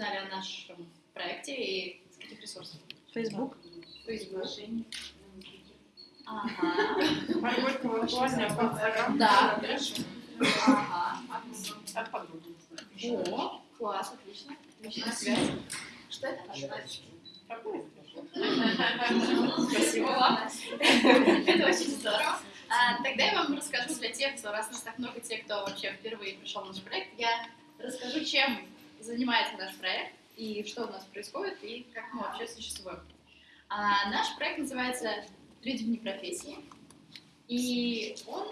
узнали о нашем проекте и с каких ресурсов? Facebook. Facebook. Ага. В плане. Да, хорошо. Ага. От подруги. О, класс, отлично. Отличная связь. Что это? Спасибо вам. Это очень здорово. А, тогда я вам расскажу для тех, кто, раз нас так много, тех, кто вообще впервые пришел в наш проект, я расскажу, чем занимается наш проект и что у нас происходит и как мы вообще существуем. А, наш проект называется «Люди вне профессии», и он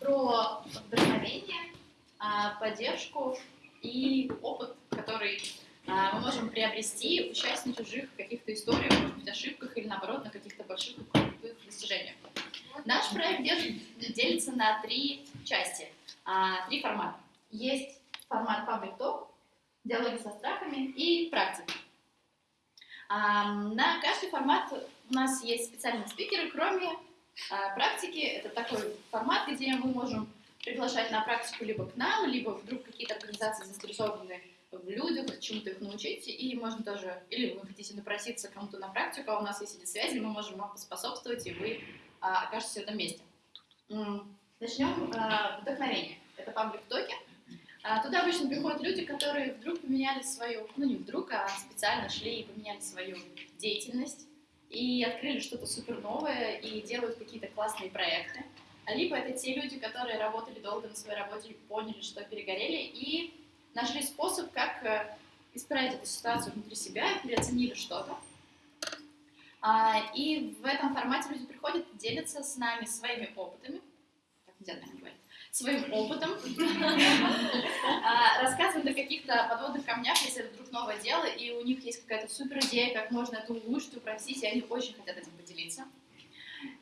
про вдохновение, а, поддержку и опыт, который а, мы можем приобрести, участие в чужих каких-то историях, может быть, ошибках или, наоборот, на каких-то больших крутых достижениях. Наш проект делится на три части, а, три формата. Есть формат Public Talk, диалоги со страхами и практика. А, На каждый формат у нас есть специальные спикеры, кроме а, практики. Это такой формат, где мы можем приглашать на практику либо к нам, либо вдруг какие-то организации заинтересованы в людях, чему-то их научить, и можно тоже, или вы хотите напроситься кому-то на практику, а у нас есть эти связи, мы можем вам поспособствовать, и вы а, окажетесь в этом месте. Начнем а, вдохновение. Это паблик токи. А, Туда обычно приходят люди, которые вдруг поменяли свою, ну не вдруг, а специально шли и поменяли свою деятельность и открыли что-то супер новое и делают какие-то классные проекты. А Либо это те люди, которые работали долго на своей работе, поняли, что перегорели и нашли способ, как э, исправить эту ситуацию внутри себя, переоценили что-то. А, И в этом формате люди приходят, делятся с нами своими опытами, так нельзя, наверное, говорить, своим опытом, а, рассказывают о каких-то подводных камнях, если это вдруг новое дело, и у них есть какая-то супер идея, как можно это улучшить, упростить, и они очень хотят этим поделиться.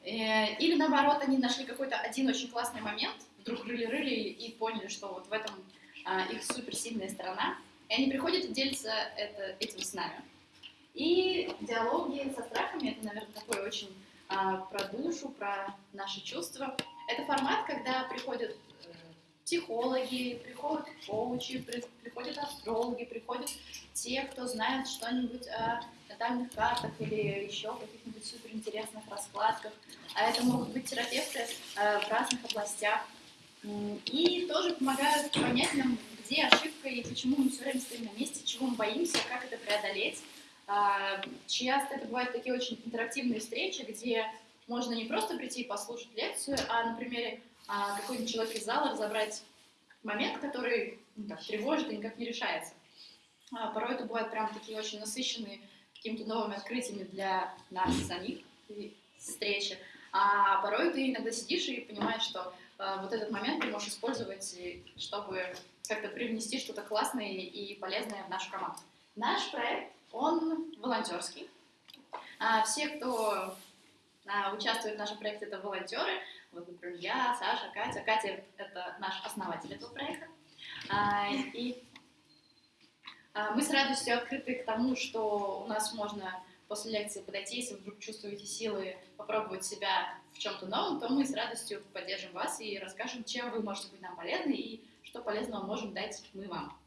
Э, Или наоборот, они нашли какой-то один очень классный момент, вдруг рыли-рыли и поняли, что вот в этом а, их суперсильная сторона, и они приходят и делятся это, этим с нами. И диалоги со страхами, это, наверное, такой очень а, про душу, про наши чувства. Это формат, когда приходят э, психологи, приходят коучи, при- приходят астрологи, приходят те, кто знает что-нибудь о натальных картах или еще каких-нибудь суперинтересных раскладках. А это могут быть терапевты э, в разных областях. И тоже помогают понять нам, где ошибка и почему мы все время стоим на месте, чего мы боимся, как это преодолеть. А, Часто это бывают такие очень интерактивные встречи, где можно не просто прийти и послушать лекцию, а на примере а, какой-нибудь человек из зала разобрать момент, который ну, так, тревожит и никак не решается. А, Порой это бывают прям такие очень насыщенные какими-то новыми открытиями для нас самих встречи. А порой ты иногда сидишь и понимаешь, что э, вот этот момент ты можешь использовать, чтобы как-то привнести что-то классное и полезное в нашу команду. Наш проект, он волонтерский. А, все, кто а, участвует в нашем проекте, это волонтеры. Вот, например, я, Саша, Катя. Катя — это наш основатель этого проекта. А, и а, мы с радостью открыты к тому, что у нас можно после лекции подойти, если вдруг чувствуете силы попробовать себя в чем-то новом, то мы с радостью поддержим вас и расскажем, чем вы можете быть нам полезны и что полезного можем дать мы вам.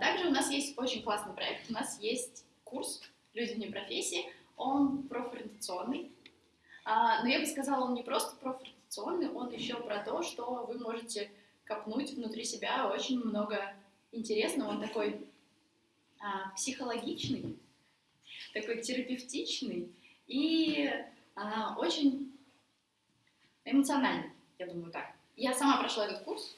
Также у нас есть очень классный проект. У нас есть курс «Люди вне профессии». Он профориентационный. А, Но я бы сказала, он не просто профориентационный, он еще про то, что вы можете копнуть внутри себя очень много интересного. Он такой а, психологичный, такой терапевтичный и а, очень эмоциональный, я думаю так. Я сама прошла этот курс.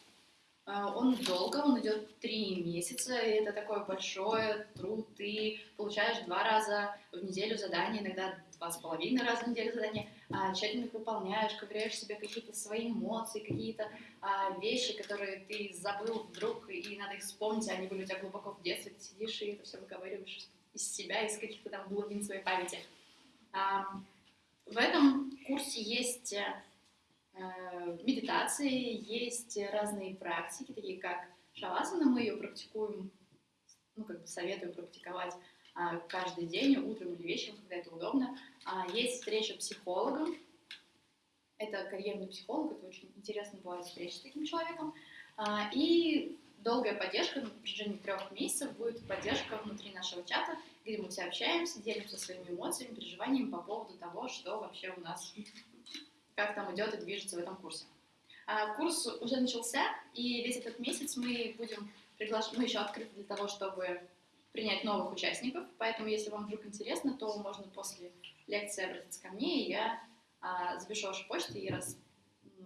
А, Он долго, он идет три месяца, и это такой большой труд. Ты получаешь два раза в неделю задания, иногда два с половиной раза в неделю задания, а, тщательно их выполняешь, ковыряешь себе какие-то свои эмоции, какие-то а, вещи, которые ты забыл вдруг, и надо их вспомнить, они были у тебя глубоко в детстве, ты сидишь и это все выговариваешь из себя, из каких-то там глубин своей памяти. В этом курсе есть э, медитации, есть разные практики, такие как шавасана, мы ее практикуем, ну, как бы советую практиковать а, каждый день, утром или вечером, когда это удобно. А, Есть встреча психологом, это карьерный психолог, это очень интересно бывает встреча с таким человеком. А, И долгая поддержка на протяжении трех месяцев, будет поддержка внутри нашего чата, где мы все общаемся, делимся своими эмоциями, переживаниями по поводу того, что вообще у нас, как там идет и движется в этом курсе. А, курс уже начался, и весь этот месяц мы будем приглашать, мы еще открыты для того, чтобы принять новых участников, поэтому если вам вдруг интересно, то можно после лекции обратиться ко мне, и я а, запишу вашу почту и раз,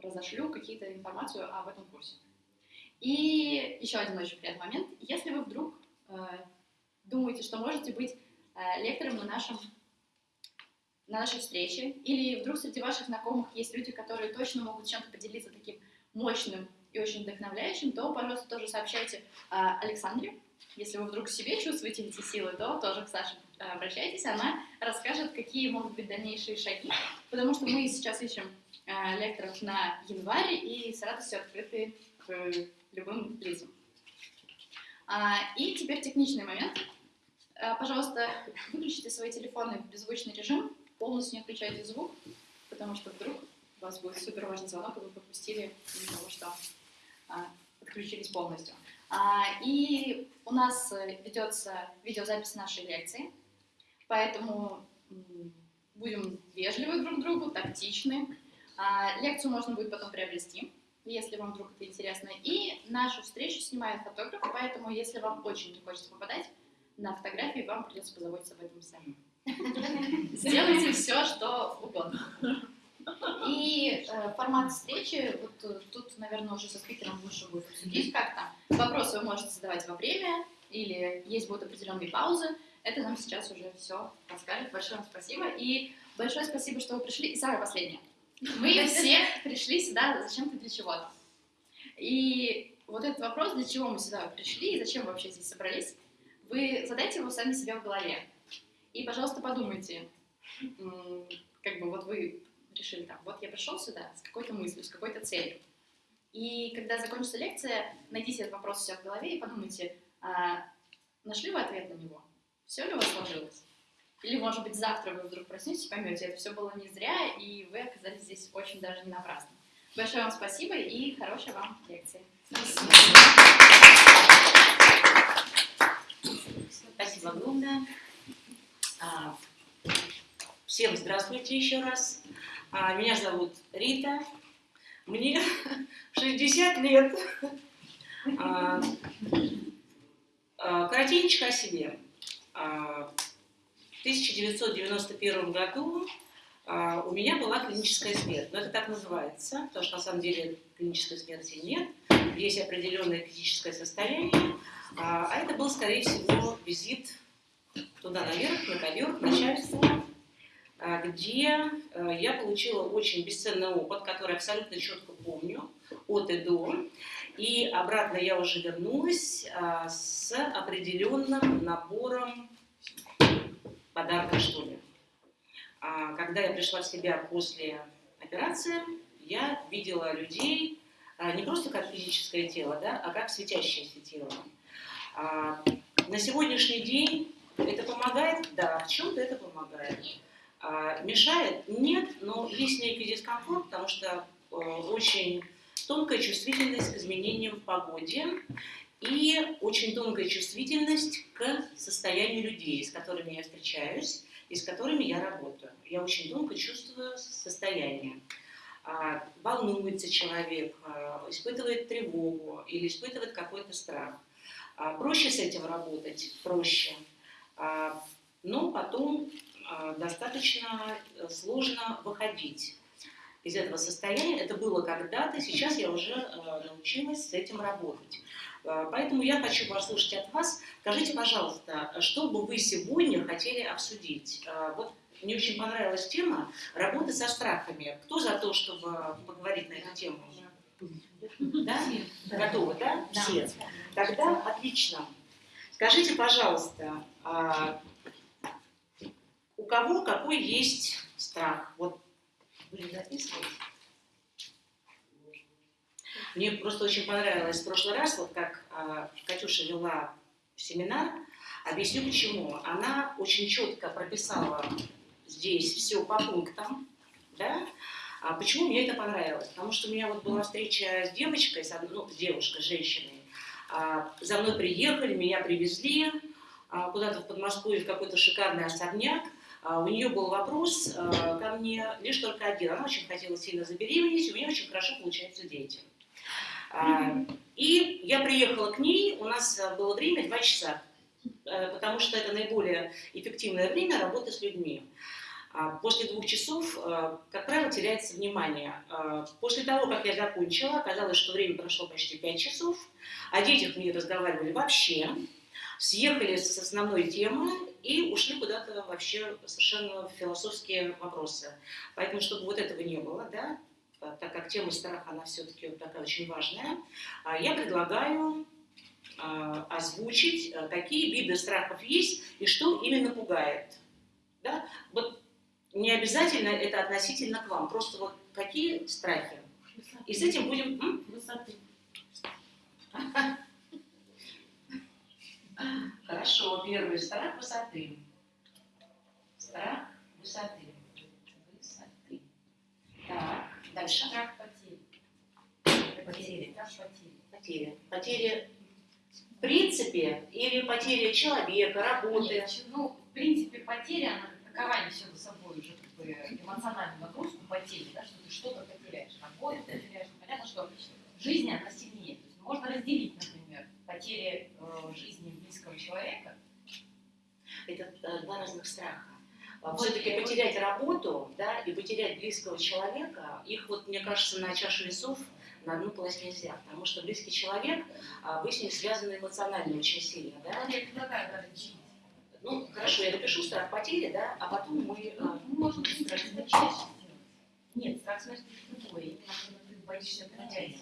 разошлю какие-то информацию об этом курсе. И еще один очень приятный момент. Если вы вдруг э, думаете, что можете быть э, лектором на нашем на нашей встрече, или вдруг среди ваших знакомых есть люди, которые точно могут чем-то поделиться таким мощным и очень вдохновляющим, то, пожалуйста, тоже сообщайте э, Александре. Если вы вдруг себе чувствуете эти силы, то тоже к Саше э, обращайтесь, она расскажет, какие могут быть дальнейшие шаги, потому что мы сейчас ищем э, лекторов на январь и с радостью открыты к любым лицам. А, и теперь техничный момент. А, пожалуйста, выключите свои телефоны в беззвучный режим, полностью не включайте звук, потому что вдруг у вас будет супер важный звонок, и вы пропустили из-за того, что а, подключились полностью. А, и у нас ведется видеозапись нашей лекции, поэтому будем вежливы друг к другу, тактичны. А, лекцию можно будет потом приобрести если вам вдруг это интересно. И нашу встречу снимает фотограф, поэтому если вам очень не хочется попадать на фотографии, вам придется позаботиться об этом самим. Сделайте все, что угодно. И э, формат встречи, вот э, тут, наверное, уже со спикером лучше будет обсудить как-то. Вопросы вы можете задавать во время, или есть будут определенные паузы. Это нам сейчас уже все расскажет. Большое вам спасибо. И большое спасибо, что вы пришли. И самое последнее. Мы все пришли сюда зачем-то для чего-то. И вот этот вопрос, для чего мы сюда пришли и зачем вообще здесь собрались, вы задайте его сами себе в голове. И, пожалуйста, подумайте, как бы вот вы решили там, вот я пришел сюда с какой-то мыслью, с какой-то целью. И когда закончится лекция, найдите этот вопрос у себя в голове и подумайте, а нашли вы ответ на него? Все ли у вас сложилось? Или, может быть, завтра вы вдруг проснетесь и поймете, это все было не зря, и вы оказались здесь очень даже не напрасно. Большое вам спасибо и хорошей вам лекции. Спасибо. Спасибо огромное. А, всем здравствуйте еще раз. А, меня зовут Рита. Мне 60 лет. А, коротенько о себе. 1991 году у меня была клиническая смерть. Но это так называется, потому что на самом деле клинической смерти нет. Есть определенное физическое состояние. А это был, скорее всего, визит туда наверх, на ковер, к а, где я получила очень бесценный опыт, который абсолютно четко помню, от и до. И обратно я уже вернулась с определенным набором подарка, что ли. А когда я пришла в себя после операции, я видела людей а, не просто как физическое тело, да, а как светящееся тело. А, на сегодняшний день это помогает? Да, в чем-то это помогает. А, мешает? Нет, но есть некий дискомфорт, потому что а, очень тонкая чувствительность к изменениям в погоде и очень тонкая чувствительность к состоянию людей, с которыми я встречаюсь и с которыми я работаю. Я очень тонко чувствую состояние. А, волнуется человек, а, испытывает тревогу или испытывает какой-то страх. А, проще с этим работать, проще. Но потом достаточно сложно выходить из этого состояния. Это было когда-то, сейчас я уже научилась с этим работать. А, поэтому я хочу послушать от вас. Скажите, пожалуйста, что бы вы сегодня хотели обсудить? А, вот мне очень понравилась тема работы со страхами. Кто за то, чтобы поговорить на эту тему? Да? Готовы, да? да? Все. Тогда отлично. Скажите, пожалуйста, а, у кого какой есть страх? Вот будем записывать. Мне просто очень понравилось в прошлый раз, вот как э, Катюша вела семинар. Объясню почему. Она очень четко прописала здесь все по пунктам, да? А почему мне это понравилось? Потому что у меня вот была встреча с девочкой, с, ну, с девушкой, с женщиной, А, За мной приехали, меня привезли а, куда-то в Подмосковье в какой-то шикарный особняк. А, У нее был вопрос а, ко мне лишь только один. Она очень хотела сильно забеременеть, у нее очень хорошо получаются дети. А, И я приехала к ней, у нас а, было время два часа, э, потому что это наиболее эффективное время работы с людьми. А, После двух часов, э, как правило, теряется внимание. А, После того, как я закончила, оказалось, что время прошло почти пять часов. О детях мы не разговаривали вообще. Съехали с основной темы и ушли куда-то вообще совершенно в философские вопросы. Поэтому, чтобы вот этого не было, да, а, так как тема страха, она все-таки вот такая очень важная, а, я предлагаю а, озвучить, какие виды страхов есть и что именно пугает. Да? Вот не обязательно это относительно к вам, просто вот какие страхи. И с этим будем... Высоты. Хорошо, первый страх высоты. Страх высоты. Высоты. Так, дальше. Страх потери. Потери. Страх потери. Потери. Потери в принципе или потеря человека, работы. Нет, ну, в принципе, потеря, она как таковая несет за собой уже как бы эмоциональную нагрузку потери, да, что ты что-то потеряешь, работу потеряешь. Понятно, что в жизни она сильнее. То есть можно разделить, например, потери э, жизни человека. Это два разных страха. Вот Все-таки потерять работу, да, и потерять близкого человека, их вот, мне кажется, на чашу весов на одну класть нельзя, потому что близкий человек, а, вы с ним связаны эмоционально очень сильно, да. Вот я предлагаю. Ну, хорошо, я напишу страх потери, да, а потом мы... э, Ну, можно чаще сделать. Нет, страх смерти это другое. Именно когда ты боишься потерять.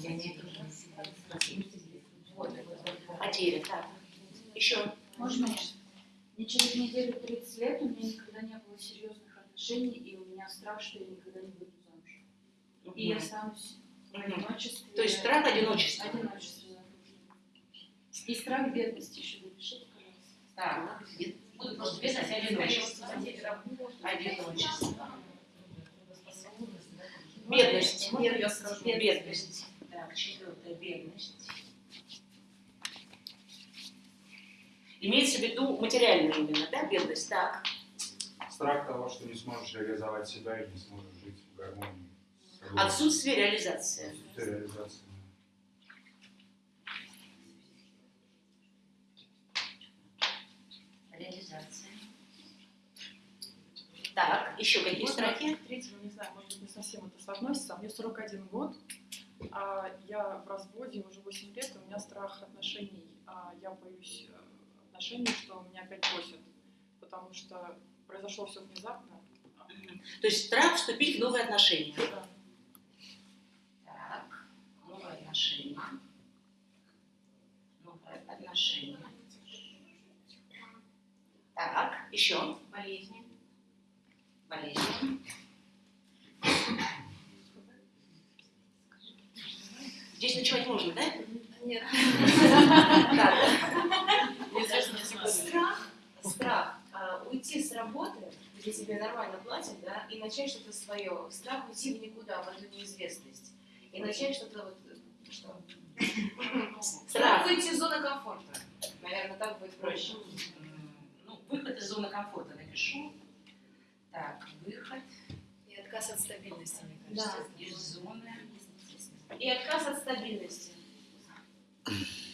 Я не вижу. Вот, вот, вот. Потери, так. Еще. Можно? Мне через неделю 30 лет, у меня никогда не было серьезных отношений, и у меня страх, что я никогда не выйду замуж. И я останусь в Мгм. одиночестве. То есть страх одиночества. Одиночество, да. И страх бедности еще напишите, пожалуйста. Так, буду просто. Потеря работы. Одиночество. Да. Бедность. Я скажу? Бедность. Так, четвертая бедность. Имеется в виду материальную именно, да, бедность? Так. Страх того, что не сможешь реализовать себя и не сможешь жить в гармонии. с собой. Отсутствие реализации. Отсутствие реализации. Реализация. Так, еще какие Можно страхи? Третьего, не знаю, может быть, не совсем это соотносится. Мне 41 год, а я в разводе уже 8 лет, и у меня страх отношений. А я боюсь э, отношений, что меня опять бросят, потому что произошло все внезапно. То есть страх вступить в новые отношения. Да. Так, новые отношения. Новые отношения. Так, еще. Болезни. Болезни. Здесь ночевать можно, да? Нет. Так, Страх, страх а, уйти с работы, где тебе нормально платят, да, и начать что-то свое. Страх уйти в никуда, в эту неизвестность. И начать что-то вот, э, что? Страх выйти из зоны комфорта. Наверное, так будет проще. Ну, выход из зоны комфорта напишу. Так, выход И отказ от стабильности, мне Да. кажется. из зоны И отказ от стабильности.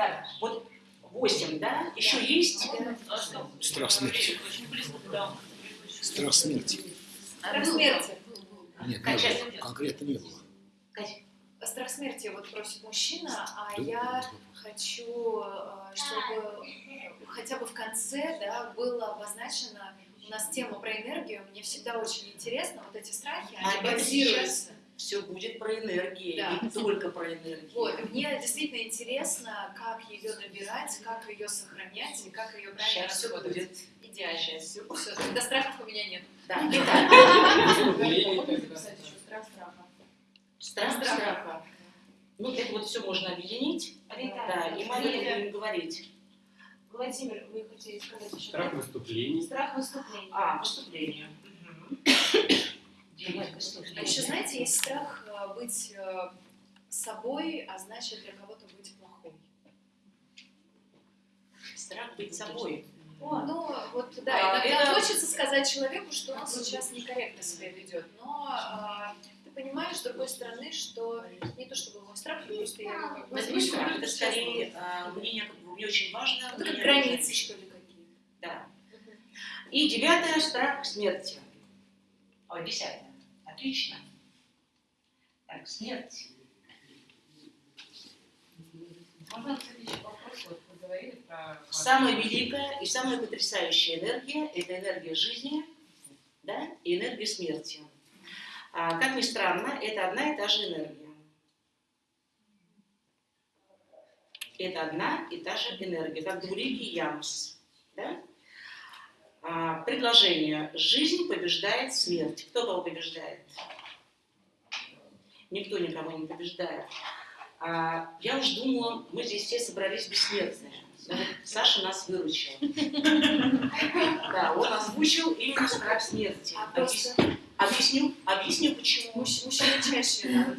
Так, вот 8, да? Еще есть? Страх смерти. Страх смерти. Страх смерти. Нет, Катя. конкретно не было. Катя, Страх смерти вот просит мужчина, а Да, я да. хочу, э, чтобы хотя бы в конце да, было обозначено у нас тема про энергию. Мне всегда очень интересно, вот эти страхи, они А базируются. Все будет про энергию, Да. и только про энергию. Вот, и мне действительно интересно, как ее набирать, как ее сохранять и как ее правильно Сейчас все расходовать. будет. Идеально. Сейчас все Все, тогда страхов у меня нет. Да, итак, Можно записать еще страх страха? страх Страх. страха. Ну, это вот все можно объединить. Да, и будем говорить. Владимир, вы хотели сказать еще? Страх выступлений. Страх выступления. А, выступление. А еще, знаете, есть страх э, быть э, собой, а значит для кого-то быть плохой. Страх быть собой. Ну, вот да, А, иногда это- хочется сказать человеку, что он сейчас некорректно себя ведет, но а, ты понимаешь, с другой стороны, что не то чтобы мой страх, просто я его как бы Это страх, это скорее а, мнение, как бы, мне очень важно. Ну, как границы, что ли, какие-то. Да. И девятое, страх смерти. Ой, десятое. Отлично. Так, смерть. Можно, еще вопрос, вот вы говорили про... Самая великая и самая потрясающая энергия – это энергия жизни да, и энергия смерти. А, как ни странно, это одна и та же энергия. Это одна и та же энергия, как двуликий ямус. Да? А, предложение «Жизнь побеждает смерть». Кто кого побеждает? Никто никого не побеждает. А, я уж думала, мы здесь все собрались бессмертные. Саша нас выручил. Да, он озвучил именно страх смерти. А Объясню, объясню почему. муж- мужчины чаще.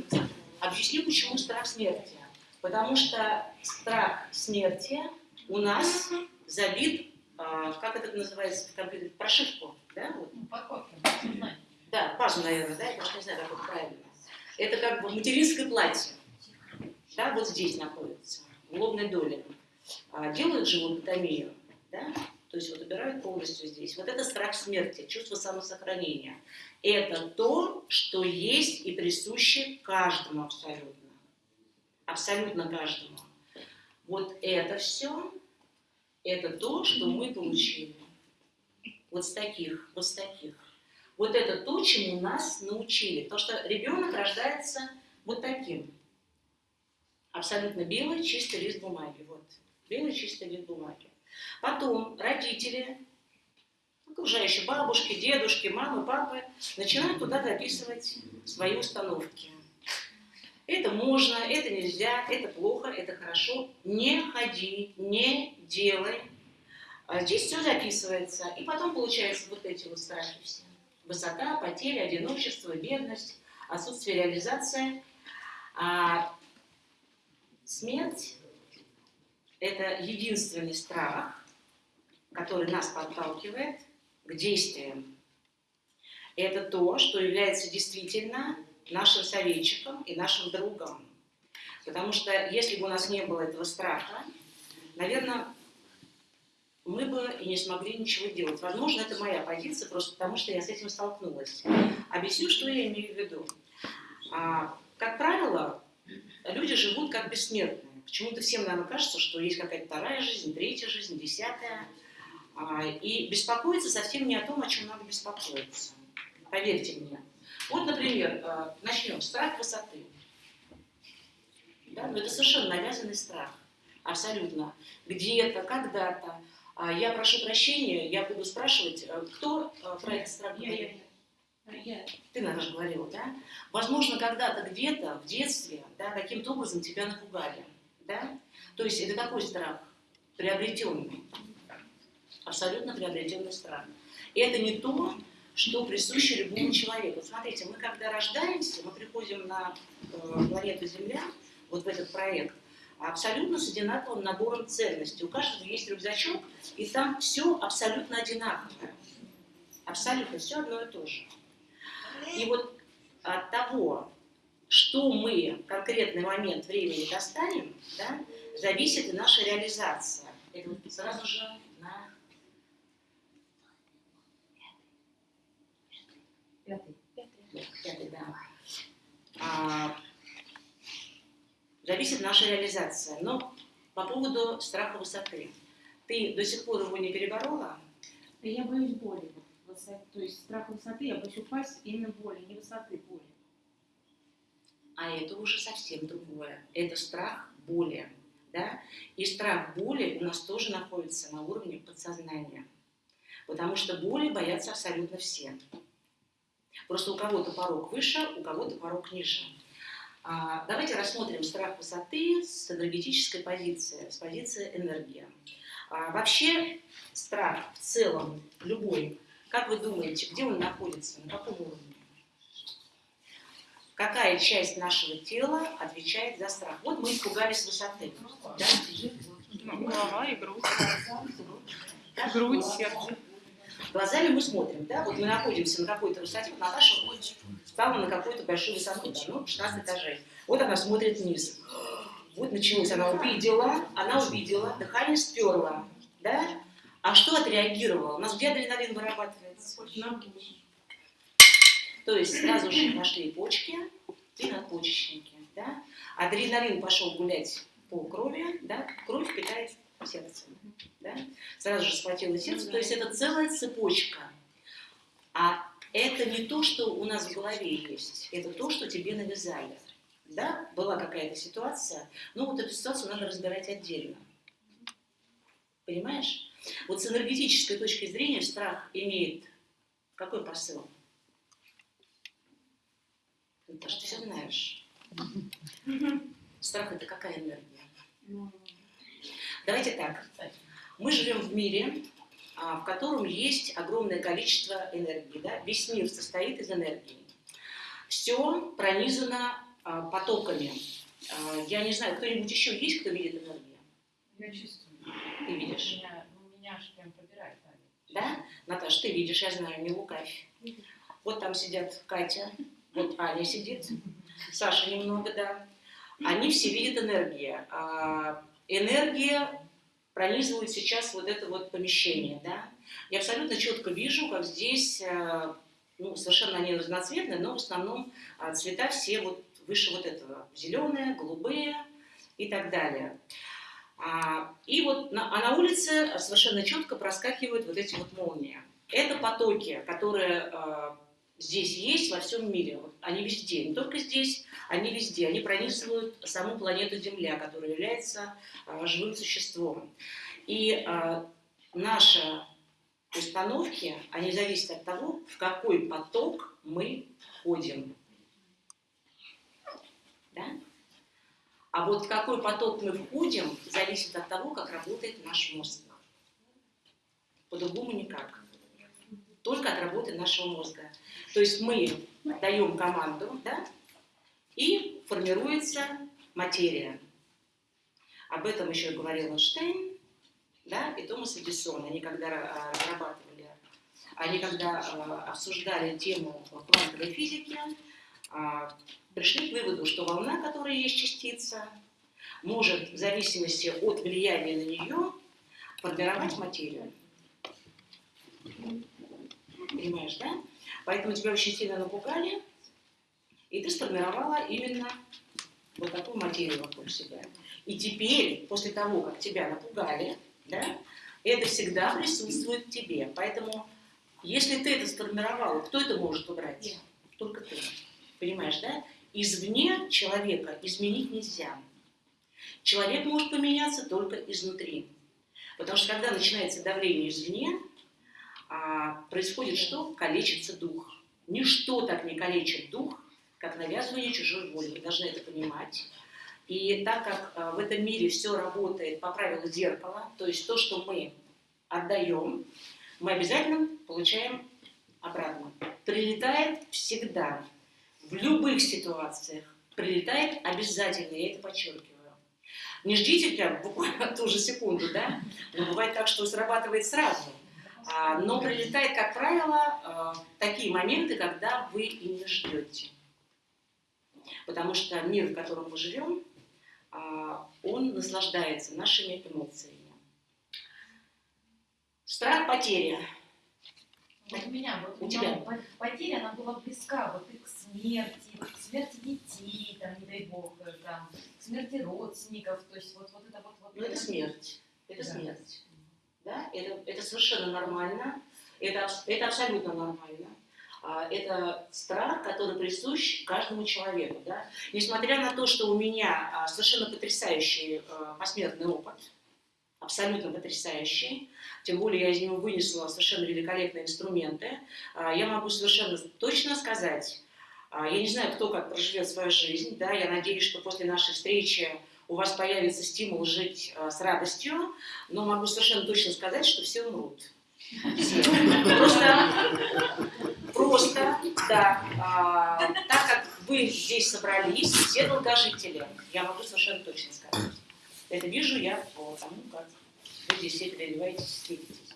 Объясню, почему страх смерти. Потому что страх смерти у нас забит, а, как это называется в компьютере, прошивку. Да, вот. Ну. Да, пазу, наверное, да, я даже не знаю, как это правильно. Это как бы материнское платье. Да, вот здесь находится, в лобной доле. А, делают живототомию, да, то есть вот убирают полностью здесь. Вот это страх смерти, чувство самосохранения. Это то, что есть и присуще каждому абсолютно. Абсолютно каждому. Вот это все, это то, что мы получили. Вот с таких, вот с таких. Вот это то, чему нас научили. Потому что ребенок рождается вот таким. Абсолютно белый, чистый лист бумаги. Вот. Белый, чистый лист бумаги. Потом родители, окружающие бабушки, дедушки, мамы, папы, начинают туда записывать свои установки. Это можно, это нельзя, это плохо, это хорошо. Не ходи, не делай. А здесь все записывается. И потом получается вот эти вот страхи все. Высота, потеря, одиночество, бедность, отсутствие реализации. А смерть – это единственный страх, который нас подталкивает к действиям. Это то, что является действительно нашим советчиком и нашим другом. Потому что если бы у нас не было этого страха, наверное, мы бы и не смогли ничего делать. Возможно, это моя позиция, просто потому что я с этим столкнулась. Объясню, что я имею в виду. А, как правило, люди живут как бессмертные. Почему-то всем, наверное, кажется, что есть какая-то вторая жизнь, третья жизнь, десятая. А, и беспокоиться совсем не о том, о чем надо беспокоиться. Поверьте мне. Вот, например, э, начнем. Страх высоты. Да? Но это совершенно навязанный страх. Абсолютно. Где-то, когда-то. А Я прошу прощения, я буду спрашивать, э, кто э, про этот страх говорил? Ты, наверное, же говорила, да? Возможно, когда-то где-то в детстве да, каким-то образом тебя напугали. Да? То есть это какой страх? Приобретенный. Абсолютно приобретенный страх. И это не то, что присуще любому человеку. Смотрите, мы когда рождаемся, мы приходим на э, планету Земля, вот в этот проект, абсолютно с одинаковым набором ценностей. У каждого есть рюкзачок, и там все абсолютно одинаковое. Абсолютно все одно и то же. И вот от того, что мы в конкретный момент времени достанем, да, зависит и наша реализация. Это вот сразу же на Пятый. пятый, да. А, зависит наша реализация. Но по поводу страха высоты. Ты до сих пор его не переборола? Я боюсь боли. То есть страх высоты, я боюсь упасть именно боли, не высоты, боли. А это уже совсем другое. Это страх боли. Да? И страх боли у нас тоже находится на уровне подсознания. Потому что боли боятся абсолютно все. Просто у кого-то порог выше, у кого-то порог ниже. А, давайте рассмотрим страх высоты с энергетической позиции, с позиции энергии. А, вообще страх в целом, любой, как вы думаете, где он находится, на каком уровне? какая часть нашего тела отвечает за страх. Вот мы испугались высоты. Да? Голова и грудь. Грудь, сердце. Глазами мы смотрим, да, вот мы находимся на какой-то высоте, вот Наташа стала на какую-то большую высоту, да, ну, 16 этажей. Вот она смотрит вниз. Вот началось, она увидела, она увидела, дыхание сперла, да? А что отреагировало? У нас где адреналин вырабатывается? То есть сразу же пошли почки и надпочечники, да? Адреналин пошел гулять по крови, да? Кровь питает сердце, да? Сразу же схватило сердце, то есть это целая цепочка. А это не то, что у нас в голове есть, это то, что тебе навязали. Да, была какая-то ситуация, но вот эту ситуацию надо разбирать отдельно. Понимаешь? Вот с энергетической точки зрения страх имеет какой посыл? Ты что все знаешь. Страх это какая энергия? Давайте так. Мы живем в мире, а, в котором есть огромное количество энергии. Да? Весь мир состоит из энергии. Все пронизано а, потоками. А, я не знаю, кто-нибудь еще есть, кто видит энергию? Я чувствую. Ты видишь? Меня, ну, меня аж прям пробирает. Да? Наташ, ты видишь, я знаю, не лукавь. Вот там сидят Катя, вот Аня сидит, Саша немного, да. Они все видят энергию. Энергия пронизывает сейчас вот это вот помещение, да. Я абсолютно четко вижу, как здесь, э, ну, совершенно они разноцветные, но в основном а, цвета все вот выше вот этого. Зеленые, голубые и так далее. А, и вот а на улице совершенно четко проскакивают вот эти вот молнии. Это потоки, которые э, здесь есть во всем мире. Они везде, не только здесь, они везде. Они пронизывают саму планету Земля, которая является э, живым существом. И э, наши установки, они зависят от того, в какой поток мы входим. Да? А вот в какой поток мы входим, зависит от того, как работает наш мозг. По-другому никак. Только от работы нашего мозга. То есть мы даем команду, да, и формируется материя. Об этом еще говорил Эйнштейн, да, и Томас Эдисон. Они когда разрабатывали, они когда а, обсуждали тему квантовой физики, а, пришли к выводу, что волна, которая есть частица, может в зависимости от влияния на нее формировать материю. Понимаешь, да? Поэтому тебя очень сильно напугали, и ты сформировала именно вот такую материю вокруг себя. И теперь, после того, как тебя напугали, да, это всегда присутствует в тебе. Поэтому, если ты это сформировала, кто это может убрать? Только ты. Понимаешь, да? Извне человека изменить нельзя. Человек может поменяться только изнутри. Потому что когда начинается давление извне, а, происходит что? Калечится дух. Ничто так не калечит дух, как навязывание чужой воли. Вы должны это понимать. И так как а, в этом мире все работает по правилу зеркала, то есть то, что мы отдаем, мы обязательно получаем обратно. Прилетает всегда, в любых ситуациях, прилетает обязательно, я это подчеркиваю. Не ждите прям буквально ту же секунду, да? Но бывает так, что срабатывает сразу. А, но прилетает, как правило, а, такие моменты, когда вы и не ждете. Потому что мир, в котором мы живем, а, он наслаждается нашими эмоциями. Страх потери. Вот у меня, вот У у тебя. меня потеря, она была близка вот и к смерти, к смерти детей, там, не дай бог, э, там, к смерти родственников, то есть вот, вот это вот... вот Ну, это смерть. Это Да. смерть. Да? Это, это совершенно нормально. Это, это абсолютно нормально. А, Это страх, который присущ каждому человеку. Да? Несмотря на то, что у меня а, совершенно потрясающий а, посмертный опыт, абсолютно потрясающий, тем более я из него вынесла совершенно великолепные инструменты, я могу совершенно точно сказать, я не знаю, кто как проживет свою жизнь, да, я надеюсь, что после нашей встречи у вас появится стимул жить а, с радостью, но могу совершенно точно сказать, что все умрут. Просто, просто, да, а, так как вы здесь собрались, все долгожители, я могу совершенно точно сказать. Это вижу я по тому, как вы здесь все переливаетесь, встретитесь.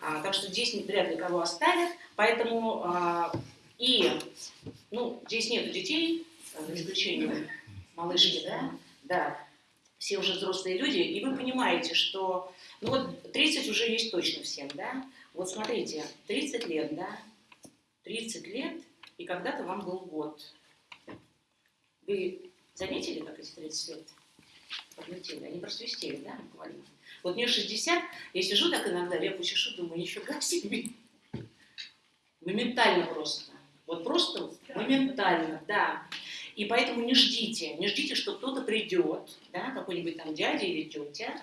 А, так что здесь вряд ли кого оставят, поэтому а, и, ну, здесь нету детей, за исключением малышки, да, да, все уже взрослые люди, и вы понимаете, что, ну вот 30 уже есть точно всем, да, вот смотрите, 30 лет, да, 30 лет, и когда-то вам был год. Вы заметили, как эти 30 лет подлетели? Они просвистели, да, буквально? Вот мне 60, я сижу так иногда, репу чешу, думаю, нифига себе. Моментально просто. Вот просто моментально, да. И поэтому не ждите, не ждите, что кто-то придет, да, какой-нибудь там дядя или тетя,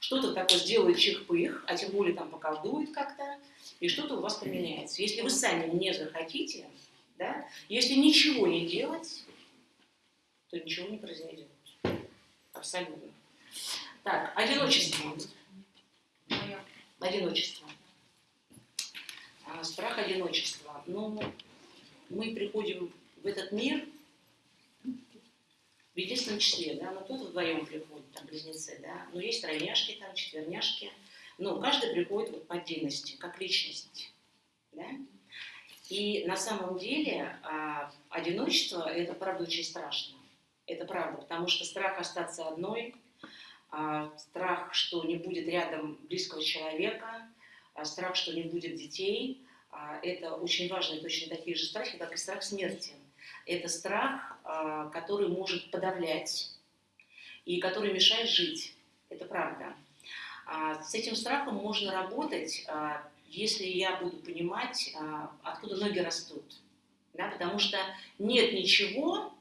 что-то такое сделает чих-пых, а тем более там поколдует как-то, и что-то у вас поменяется. Если вы сами не захотите, да, если ничего не делать, то ничего не произойдет. Абсолютно. Так, одиночество. Одиночество. А, страх одиночества. Ну, мы приходим в этот мир в единственном числе, да, ну кто-то вдвоем приходит, там близнецы, да, но есть тройняшки, там четверняшки, но каждый приходит вот по отдельности, как личность, да. И на самом деле а, одиночество – это правда очень страшно. Это правда, потому что страх остаться одной, а, страх, что не будет рядом близкого человека, а, страх, что не будет детей а, – это очень важные, точно такие же страхи, как и страх смерти. Это страх, а, который может подавлять и который мешает жить. Это правда. А, с этим страхом можно работать, а, если я буду понимать, откуда ноги растут. Да, потому что нет ничего,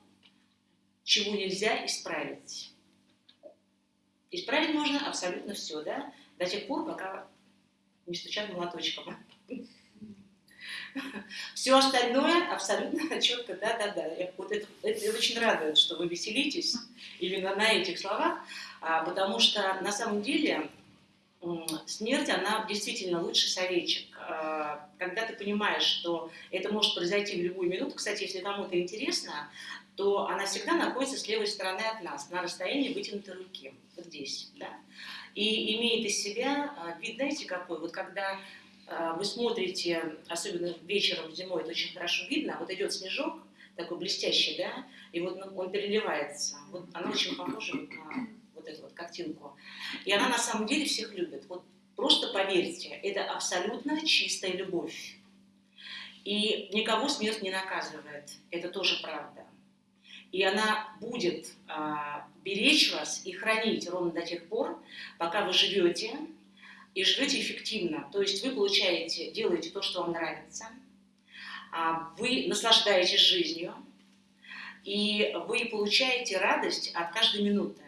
чего нельзя исправить. Исправить можно абсолютно все, да, до тех пор, пока не стучат молоточком. Все остальное абсолютно четко, да-да-да. Вот это, это очень радует, что вы веселитесь именно на этих словах, а, потому что на самом деле смерть, она действительно лучший советчик. А, когда ты понимаешь, что это может произойти в любую минуту, кстати, если кому-то интересно, то она всегда находится с левой стороны от нас, на расстоянии вытянутой руки, вот здесь, да. И имеет из себя а, вид, знаете, какой, вот когда вы смотрите, особенно вечером зимой, это очень хорошо видно, вот идет снежок, такой блестящий, да, и вот он переливается. Вот она очень похожа на вот эту вот картинку. И она на самом деле всех любит. Вот просто поверьте, это абсолютно чистая любовь. И никого смерть не наказывает. Это тоже правда. И она будет а, беречь вас и хранить ровно до тех пор, пока вы живете, и живете эффективно. То есть вы получаете, делаете то, что вам нравится, а, вы наслаждаетесь жизнью, и вы получаете радость от каждой минуты.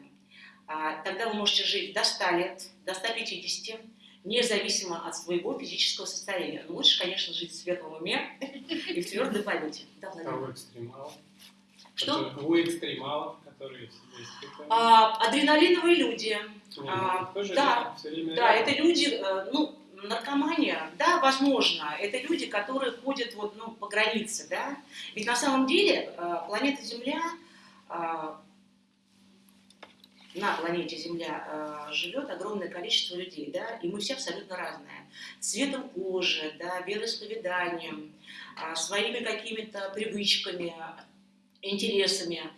А, тогда вы можете жить до 100 лет, до 150, независимо от своего физического состояния. Но лучше, конечно, жить в светлом уме и в твердой памяти. Да, а экстремалов? Что? У экстремалов, которые? А, адреналиновые люди, а, да, да, это люди, э, ну, наркомания, да, возможно, это люди, которые ходят вот, ну, по границе, да, ведь на самом деле э, планета Земля, э, на планете Земля живет огромное количество людей, да, и мы все абсолютно разные, цветом кожи, да, вероисповеданием, своими какими-то привычками, интересами,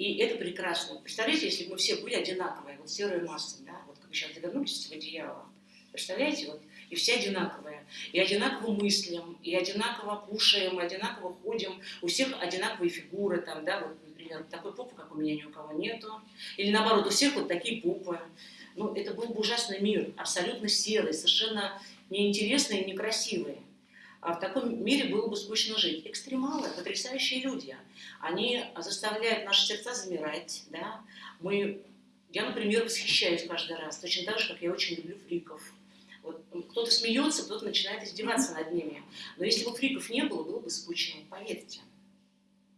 и это прекрасно. Представляете, если бы мы все были одинаковые, вот серая масса, да, вот как сейчас завернулись в одеяло, представляете, вот, и все одинаковые, и одинаково мыслим, и одинаково кушаем, и одинаково ходим, у всех одинаковые фигуры, там, да, вот, например, такой попы, как у меня, ни у кого нету, или наоборот, у всех вот такие попы. Ну, это был бы ужасный мир, абсолютно серый, совершенно неинтересный и некрасивый. А в таком мире было бы скучно жить. Экстремалы, потрясающие люди. Они заставляют наши сердца замирать. Да? Мы, я, например, восхищаюсь каждый раз, точно так же, как я очень люблю фриков. Вот, кто-то смеется, кто-то начинает издеваться над ними. Но если бы фриков не было, было бы скучно, поверьте.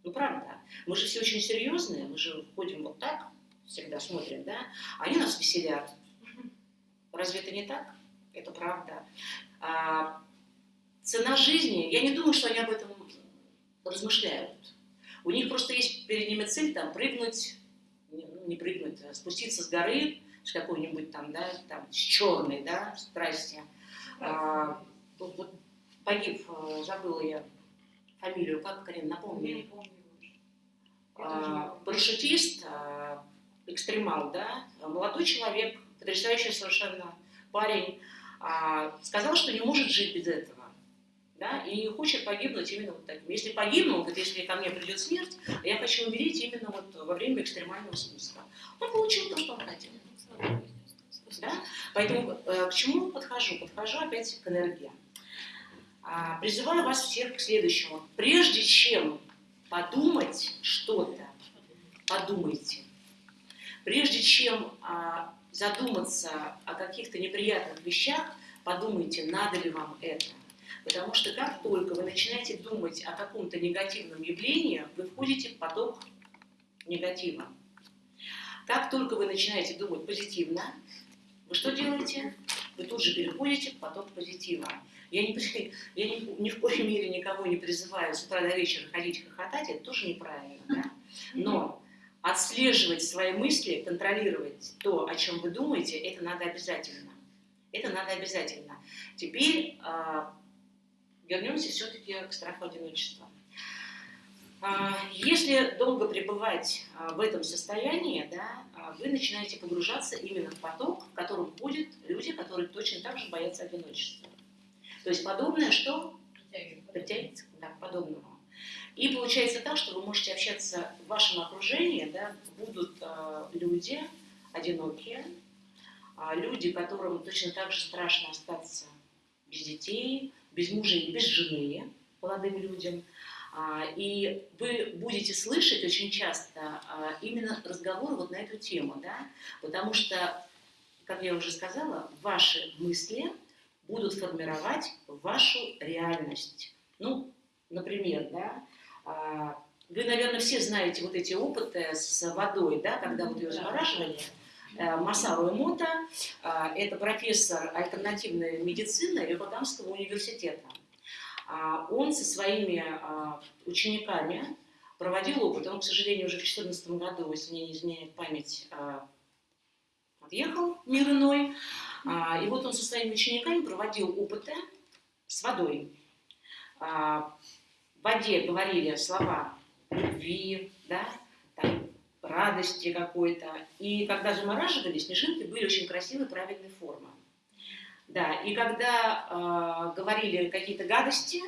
Ну, правда. Мы же все очень серьезные, мы же ходим вот так, всегда смотрим, да? Они нас веселят. Разве это не так? Это правда. А, цена жизни, я не думаю, что они об этом размышляют. У них просто есть перед ними цель там прыгнуть, не, ну, не прыгнуть, а спуститься с горы, с какой-нибудь там, да, там, с черной, да, страсти. А, вот, вот погиб, э, забыла я фамилию, как, Карин, напомни. Я не помню. А, парашютист, а, экстремал, да, молодой человек, потрясающий совершенно парень, а, сказал, что не может жить без этого. Да, и хочет погибнуть именно вот таким. Если погибну, вот если ко мне придет смерть, я хочу умереть именно вот во время экстремального спуска. Он получил то, что он хотел. Да? Поэтому э, к чему подхожу? Подхожу опять к энергии. А, призываю вас всех к следующему. Прежде чем подумать что-то, подумайте. Прежде чем а, задуматься о каких-то неприятных вещах, подумайте, надо ли вам это. Потому что как только вы начинаете думать о каком-то негативном явлении, вы входите в поток негатива. Как только вы начинаете думать позитивно, вы что делаете? Вы тут же переходите в поток позитива. Я, не, я ни, ни в коей мере никого не призываю с утра до вечера ходить хохотать, это тоже неправильно. Да? Но отслеживать свои мысли, контролировать то, о чем вы думаете, это надо обязательно. Это надо обязательно. Теперь а, вернемся все-таки к страху одиночества. А, если долго пребывать а, в этом состоянии, да, а, вы начинаете погружаться именно в поток, в котором ходят люди, которые точно так же боятся одиночества. То есть подобное что? Притягивается да, к подобному. И получается так, что вы можете общаться в вашем окружении, да, будут э, люди одинокие, э, люди, которым точно так же страшно остаться без детей, без мужа и без жены, молодым людям. А, и вы будете слышать очень часто а, именно разговоры вот на эту тему, да? потому что, как я уже сказала, ваши мысли будут формировать вашу реальность. Ну, например, да, а, вы, наверное, все знаете вот эти опыты с водой, да, когда вот ее замораживали. Э, Масару Эмота, это профессор альтернативной медицины Роттердамского университета. А, он со своими а, учениками проводил опыт. Он, к сожалению, уже в 2014 году, если мне не изменяет память, а, отъехал мир иной. И вот он со своими учениками проводил опыты с водой. В воде говорили слова любви, да, радости какой-то. И когда замораживали, снежинки были очень красивой, правильной формы. Да, и когда э, говорили какие-то гадости,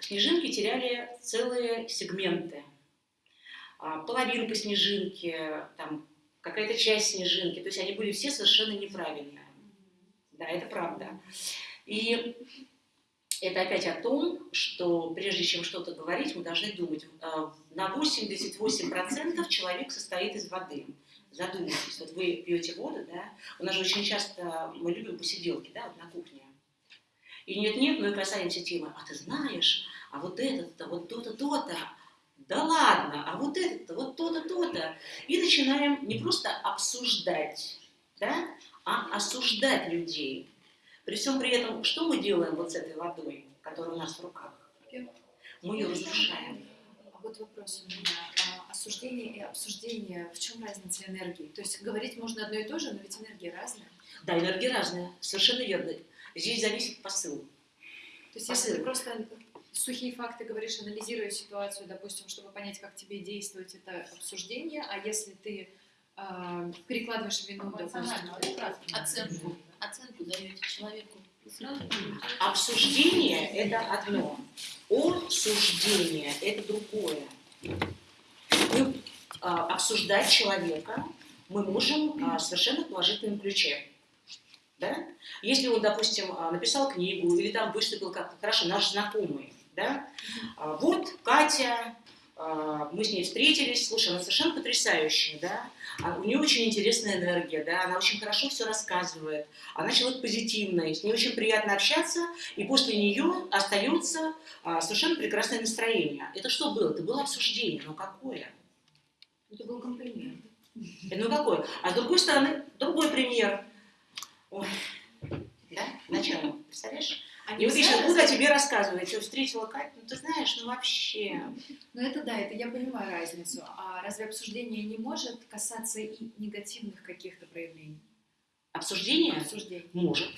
снежинки теряли целые сегменты. А, половинка снежинки, там, какая-то часть снежинки, то есть они были все совершенно неправильные. Да, это правда. И это опять о том, что прежде чем что-то говорить, мы должны думать. А, на 88% человек состоит из воды задумайтесь, вот вы пьете воду, да, у нас же очень часто мы любим посиделки, да, вот на кухне. И нет-нет, мы касаемся темы, а ты знаешь, а вот этот-то, вот то-то, то-то, да ладно, а вот этот-то, вот то-то, то-то. И начинаем не просто обсуждать, да, а осуждать людей. При всем при этом, что мы делаем вот с этой водой, которая у нас в руках? Мы ее разрушаем. А вот вопрос у меня осуждение и обсуждение, в чем разница энергии? То есть говорить можно одно и то же, но ведь энергия разная. Да, энергия разная, совершенно верно. Здесь зависит посыл. То есть посыл. если ты просто сухие факты говоришь, анализируя ситуацию, допустим, чтобы понять, как тебе действовать, это обсуждение, а если ты э, перекладываешь вину, допустим, оценку, оценку даете человеку, Обсуждение – это одно, обсуждение – это другое мы а, обсуждать человека мы можем а, совершенно в положительном ключе. Да? Если он, допустим, а, написал книгу или там выступил как-то хорошо, наш знакомый, да? а, вот Катя, а, мы с ней встретились, слушай, она совершенно потрясающая, да? А, у нее очень интересная энергия, да? она очень хорошо все рассказывает, она человек позитивный, с ней очень приятно общаться, и после нее остается а, совершенно прекрасное настроение. Это что было? Это было обсуждение, но какое? Это был комплимент. Ну какой? А с другой стороны, другой пример. Ой, да, начало, представляешь? А И вот я нельзя сейчас буду о тебе рассказывать, что встретила Катю, ну ты знаешь, ну вообще. Ну это да, это я понимаю разницу. А разве обсуждение не может касаться и негативных каких-то проявлений? Обсуждение Обсуждений. может.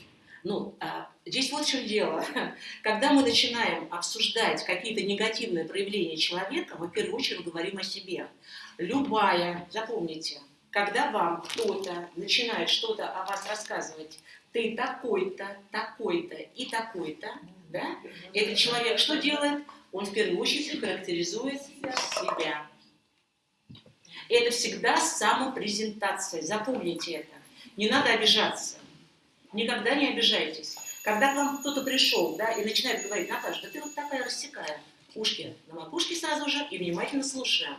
Ну, а, здесь вот в чем дело. Когда мы начинаем обсуждать какие-то негативные проявления человека, мы в первую очередь говорим о себе. Любая, запомните, когда вам кто-то начинает что-то о вас рассказывать, ты такой-то, такой-то и такой-то, да, этот человек что делает? Он в первую очередь характеризует себя. Это всегда самопрезентация. Запомните это. Не надо обижаться. Никогда не обижайтесь. Когда к вам кто-то пришел, да, и начинает говорить, Наташа, да ты вот такая рассекая. Ушки на макушке сразу же и внимательно слушаем.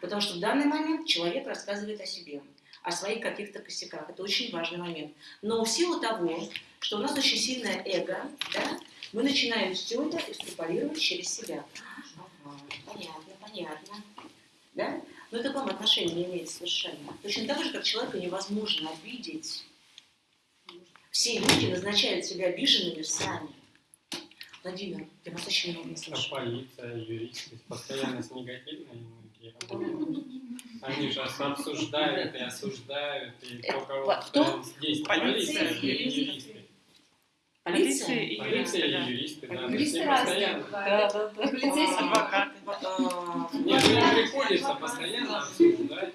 Потому что в данный момент человек рассказывает о себе, о своих каких-то косяках. Это очень важный момент. Но в силу того, что у нас очень сильное эго, да, мы начинаем все это экстраполировать через себя. Ага, понятно, понятно. Да? Но это к вам отношения не имеет совершенно. Точно так же, как человека невозможно обидеть. Все люди назначают себя обиженными сами. Владимир, я вас очень много не А слышу. полиция, юристы постоянно с негативной энергией. Они же обсуждают и осуждают, и Э, кто кого по- кто? постоянно действует. Полиция Полиция и юристы. юристы. Полиция? и Полиция юристы, и юристы, да. Юристы все разные да. Да, да, Полицейские. Адвокаты. А, Нет, приходится постоянно обсуждать.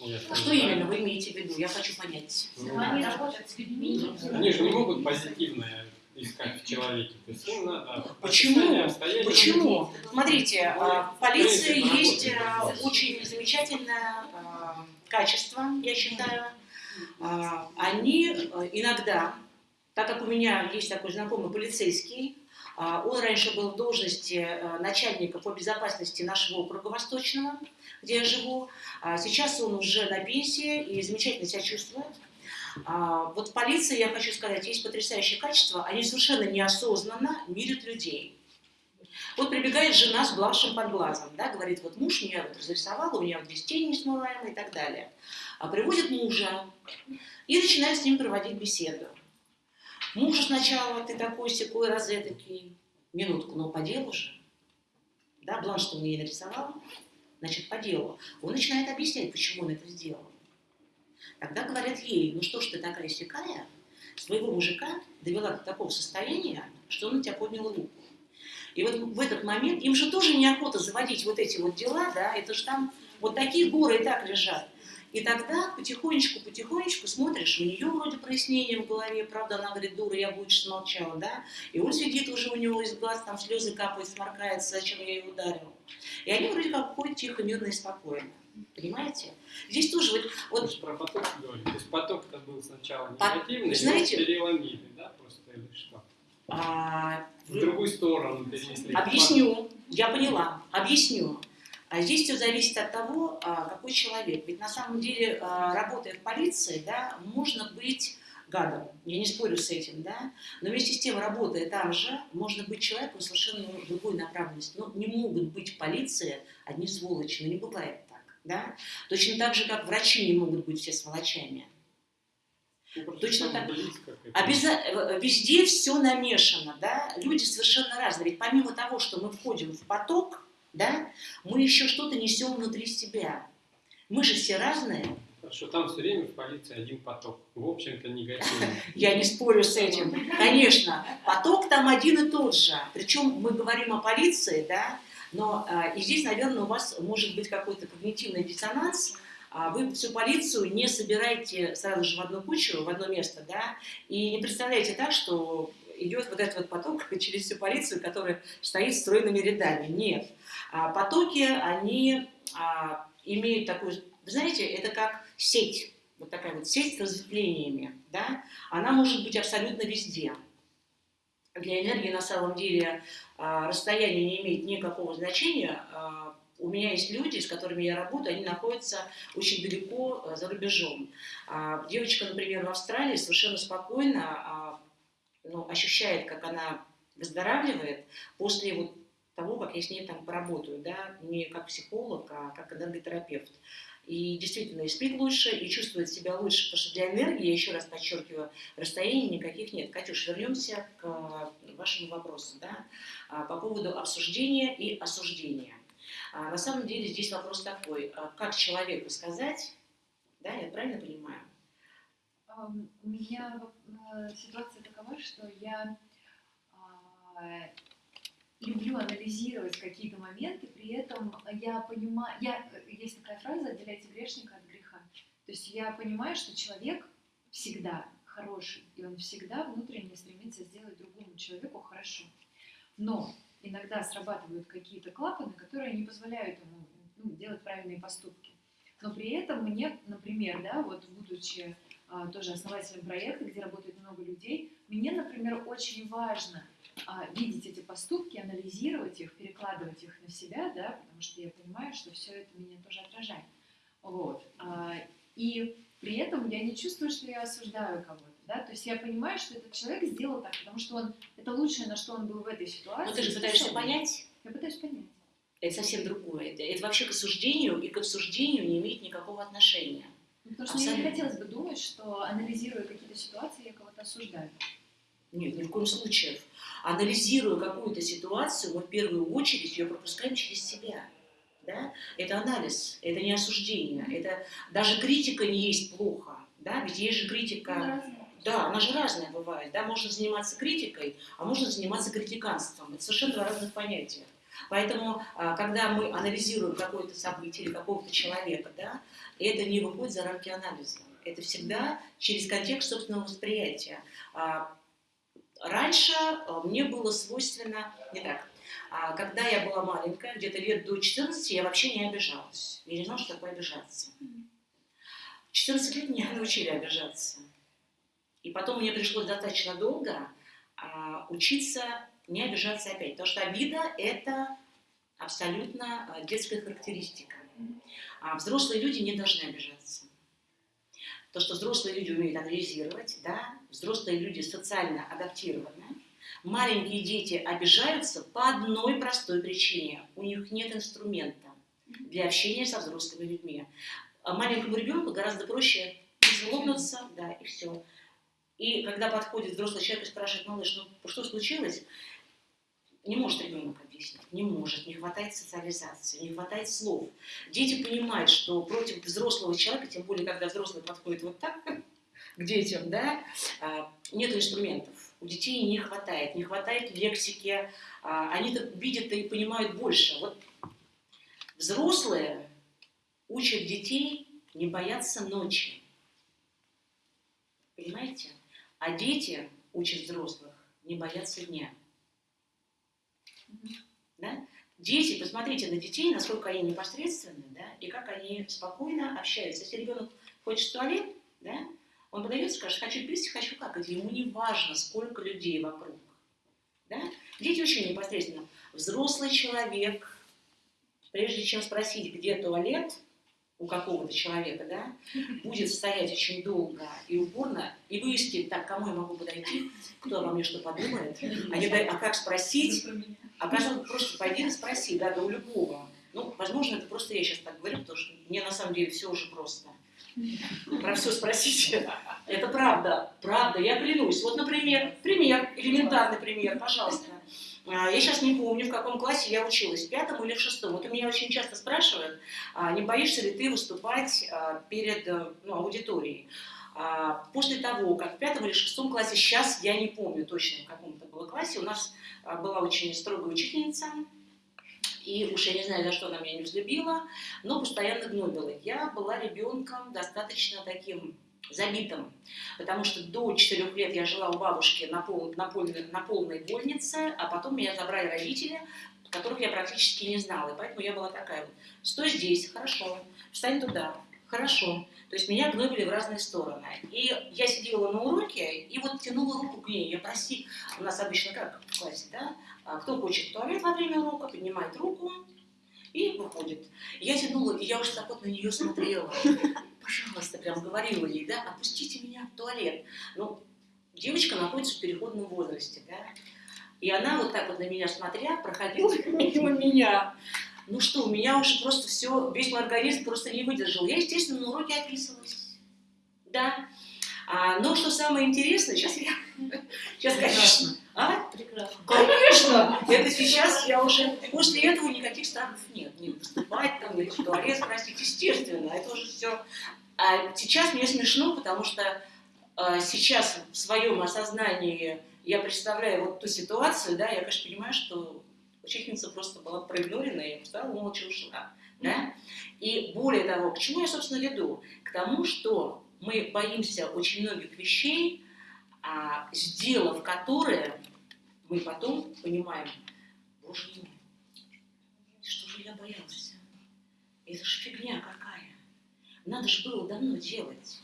Я Что именно вы имеете в виду? Я хочу понять. Ну, Они работают с людьми. Они же не могут позитивное искать в человеке. То есть им надо Почему? Почему? Смотрите, а, в полиции есть а, очень замечательное а, качество, я считаю. А, Они а, иногда, так как у меня есть такой знакомый полицейский, он раньше был в должности а, начальника по безопасности нашего округа Восточного, где я живу. Сейчас он уже на пенсии и замечательно себя чувствует. А, Вот в полиции, я хочу сказать, есть потрясающее качество. Они совершенно неосознанно мирят людей. Вот прибегает жена с блавшим под глазом, да, говорит, вот муж меня вот разрисовал, у меня вот здесь тень несмываемая и так далее. А приводит мужа и начинает с ним проводить беседу. Мужу сначала ты такой секой розетокий, минутку, но по делу же. Да, бланш, что он ей нарисовал, значит, по делу. Он начинает объяснять, почему он это сделал. Тогда говорят ей, ну что ж ты такая сякая, своего мужика довела до такого состояния, что он на тебя поднял руку. И вот в этот момент, им же тоже неохота заводить вот эти вот дела, да, это же там вот такие горы и так лежат. И тогда потихонечку-потихонечку смотришь, у нее вроде прояснение в голове, правда, она говорит, дура, я бы лучше смолчала, да, и он сидит уже у него из глаз, там слезы капают, сморкается, зачем я ее ударил. И они вроде как ходят тихо, мирно и спокойно. Понимаете? Здесь тоже вот, вот про поток говорите. То есть поток-то был сначала негативный, знаете- переломили, да, просто или что? а, В другую сторону перенесли. Объясню, я поняла, объясню. А здесь все зависит от того, а, какой человек. Ведь на самом деле, а, работая в полиции, да, можно быть гадом. Я не спорю с этим, да. Но вместе с тем, работая там же, можно быть человеком совершенно другой направленности. Но не могут быть в полиции одни сволочи. Ну, не бывает да. Точно так же, как врачи не могут быть все сволочами. Ну, точно так. близко. Обяза... э, Везде все намешано, да, люди совершенно разные. Ведь помимо того, что мы входим в поток, да, мы еще что-то несем внутри себя. Мы же все разные. Хорошо, там все время в полиции один поток. В общем-то, негативный. Я не спорю с этим. Конечно, поток там один и тот же. Причем мы говорим о полиции, да, но а, и здесь, наверное, у вас может быть какой-то когнитивный диссонанс. А Вы всю полицию не собираете сразу же в одну кучу, в одно место, да, и не представляете так, что идет вот этот вот поток через всю полицию, которая стоит стройными рядами. Нет. А потоки, они а, имеют такую, знаете, это как сеть, вот такая вот сеть с разветвлениями, да, она может быть абсолютно везде. Для энергии на самом деле а, расстояние не имеет никакого значения. А, У меня есть люди, с которыми я работаю, они находятся очень далеко а, за рубежом. А, Девочка, например, в Австралии совершенно спокойно ну, ощущает, как она выздоравливает после вот того, как я с ней там поработаю, да, не как психолог, а как энерготерапевт. И действительно и спит лучше, и чувствует себя лучше, потому что для энергии, я еще раз подчеркиваю, расстояний никаких нет. Катюш, вернемся к э, вашему вопросу, да, а, по поводу обсуждения и осуждения. А, на самом деле здесь вопрос такой, а, как человеку сказать, да, я правильно понимаю? Ам, У меня э, ситуация такова, что я люблю анализировать какие-то моменты, при этом я понимаю, я, есть такая фраза «отделяйте грешника от греха». То есть я понимаю, что человек всегда хороший, и он всегда внутренне стремится сделать другому человеку хорошо. Но иногда срабатывают какие-то клапаны, которые не позволяют ему ну, делать правильные поступки. Но при этом мне, например, да, вот будучи а, тоже основателем проекта, где работает много людей, мне, например, очень важно а, видеть эти поступки, анализировать их, перекладывать их на себя, да, потому что я понимаю, что все это меня тоже отражает. Вот. А, и при этом я не чувствую, что я осуждаю кого-то. Да? То есть я понимаю, что этот человек сделал так, потому что он это лучшее, на что он был в этой ситуации. Но ты же пытаешься способен. понять, Я пытаюсь понять. это совсем другое. Это, это вообще к осуждению и к обсуждению не имеет никакого отношения. Ну, Потому что мне не Абсолютно. хотелось бы думать, что анализируя какие-то ситуации, я кого-то осуждаю. Нет, ни в коем случае. Анализируя какую-то ситуацию, мы в первую очередь ее пропускаем через себя. Да? Это анализ, это не осуждение. Это даже критика не есть плохо. Да? Ведь есть же критика. Разные. Да, она же разная бывает. Да? Можно заниматься критикой, а можно заниматься критиканством. Это совершенно два разных понятия. Поэтому, а, когда мы анализируем какое-то событие или какого-то человека, да, это не выходит за рамки анализа. Это всегда через контекст собственного восприятия. Раньше а, мне было свойственно не так. А, Когда я была маленькая, где-то лет до 14, я вообще не обижалась. Я не знала, что такое обижаться. В 14 лет меня научили обижаться. И потом мне пришлось достаточно долго а, учиться не обижаться опять. Потому что обида – это абсолютно а, детская характеристика. А взрослые люди не должны обижаться. То, что взрослые люди умеют анализировать, да, взрослые люди социально адаптированы. Маленькие дети обижаются по одной простой причине. У них нет инструмента для общения со взрослыми людьми. А маленькому ребенку гораздо проще злобнуться, да, и все. И когда подходит взрослый человек и спрашивает, малыш, ну что случилось? Не может ребенок объяснить, не может, не хватает социализации, не хватает слов. Дети понимают, что против взрослого человека, тем более, когда взрослый подходит вот так к детям, да, а, нет инструментов. У детей не хватает, не хватает лексики, а, они видят и понимают больше. Вот взрослые учат детей не бояться ночи. Понимаете? А дети учат взрослых не бояться дня. Да? Дети, посмотрите на детей, насколько они непосредственны, да, и как они спокойно общаются. Если ребенок хочет в туалет, да, он подается, скажет, хочу пить, хочу какать. Ему не важно, сколько людей вокруг. Да? Дети очень непосредственно. Взрослый человек, прежде чем спросить, где туалет у какого-то человека, да, будет стоять очень долго и упорно и выяснить, так, кому я могу подойти, кто обо мне что подумает, а, не а как спросить, а каждому просто пойди и спроси, да, да у любого. Ну, возможно, это просто я сейчас так говорю, потому что мне на самом деле все уже просто. Про все спросите. Это правда, правда, я клянусь. Вот, например, пример, элементарный пример, пожалуйста. А, Я сейчас не помню, в каком классе я училась, в пятом или в шестом. Вот у меня очень часто спрашивают, а, не боишься ли ты выступать а, перед э, ну, аудиторией. После того, как в пятом или шестом классе, сейчас я не помню точно, в каком это было классе, у нас была очень строгая учительница, и уж я не знаю, за что она меня не взлюбила, но постоянно гнобила. Я была ребенком достаточно таким забитым, потому что до четырех лет я жила у бабушки на, пол, на, полной, на полной больнице, а потом меня забрали родители, которых я практически не знала, и поэтому я была такая вот, стой здесь, хорошо, встань туда, хорошо. То есть меня гнобили в разные стороны. И я сидела на уроке и вот тянула руку к ней. Я проси, у нас обычно как в классе, да? А Кто хочет в туалет во время урока, поднимает руку и выходит. Я тянула, и я уже так вот на нее смотрела. Пожалуйста, прям говорила ей, да, отпустите меня в туалет. Ну, девочка находится в переходном возрасте, да. И она вот так вот на меня смотря, проходила мимо меня. ну что, у меня уже просто все, весь мой организм просто не выдержал. Я, естественно, на уроке описывалась. Да. А, но что самое интересное, сейчас я... Сейчас, конечно... А? Прекрасно. Конечно! Это сейчас я уже... После этого никаких страхов нет. Не выступать там, не в туалет, простите, естественно. Это уже все... А сейчас мне смешно, потому что а, сейчас в своем осознании я представляю вот ту ситуацию, да, я, конечно, понимаю, что учительница просто была проигнорена, и встала, молча ушла. Да? И более того, к чему я, собственно, веду? К тому, что мы боимся очень многих вещей, а, сделав которые, мы потом понимаем, боже мой, что же я боялся? Это же фигня какая. Надо же было давно делать.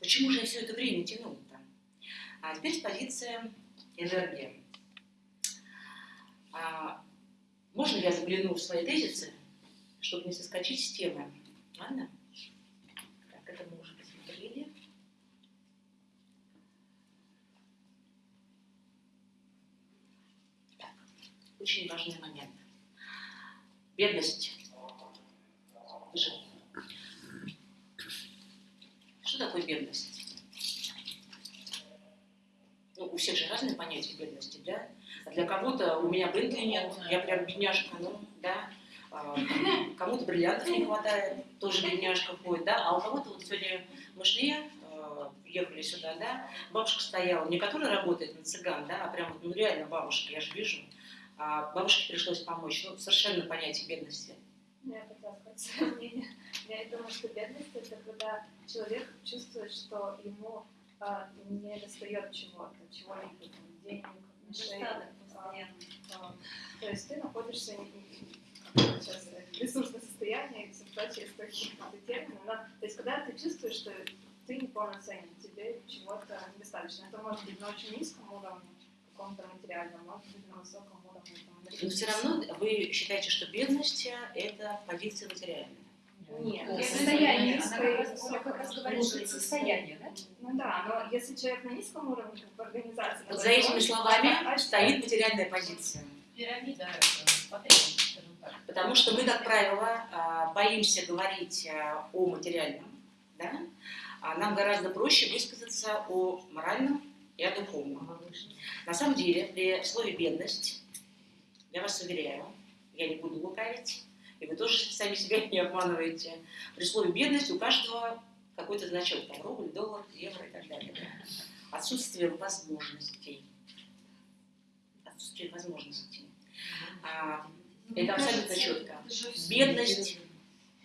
Почему же я все это время тянул-то? А теперь с позиции энергии. А, можно я загляну в свои тезисы, чтобы не соскочить с темы? Ладно? Так, это мы уже посмотрели. Так, очень важный момент. Бедность. Же. Что такое бедность? Ну, у всех же разные понятия бедности, да? Для кого-то у меня Бентли нет, я прям бедняжка, ну, да. А, Кому-то бриллиантов не хватает, тоже бедняжка ходит, да. А у кого-то вот сегодня мы шли, а, ехали сюда, да, бабушка стояла, не которая работает на цыган, да, а прям ну реально бабушка, я же вижу. А бабушке пришлось помочь, ну, совершенно понятие бедности. Ну, Я хотела сказать свое мнение. Я думаю, что бедность это когда человек чувствует, что ему а, не достает чего-то, чего-либо, денег, отношений. а, а, то есть ты находишься не- не- сейчас э, ресурсное состояние, и все прочее, какие-то термины, но, то есть когда ты чувствуешь, что ты неполноценен, тебе чего-то недостаточно. Это может быть на очень низком уровне, каком-то материальном, может быть на высоком уровне. Но все равно вы считаете, что бедность – это позиция материальная. Нет, Это если состояние, низкое она как раз- говорит, что состояние, да? Ну да, но если человек на низком уровне как бы, организации... Вот за этими словами стоит материальная позиция. Пирамида потребностей, скажем так. Потому что мы, как правило, а, боимся говорить а, о материальном, да? а нам гораздо проще высказаться о моральном и о духовном. На самом деле, при слове «бедность», я вас уверяю, я не буду лукавить, и вы тоже сами себя не обманываете, при слове «бедность» у каждого какой-то значок, там рубль, доллар, евро и так далее. да. Отсутствие возможностей. Отсутствие возможностей. А, Ну, Это абсолютно четко. Бедность.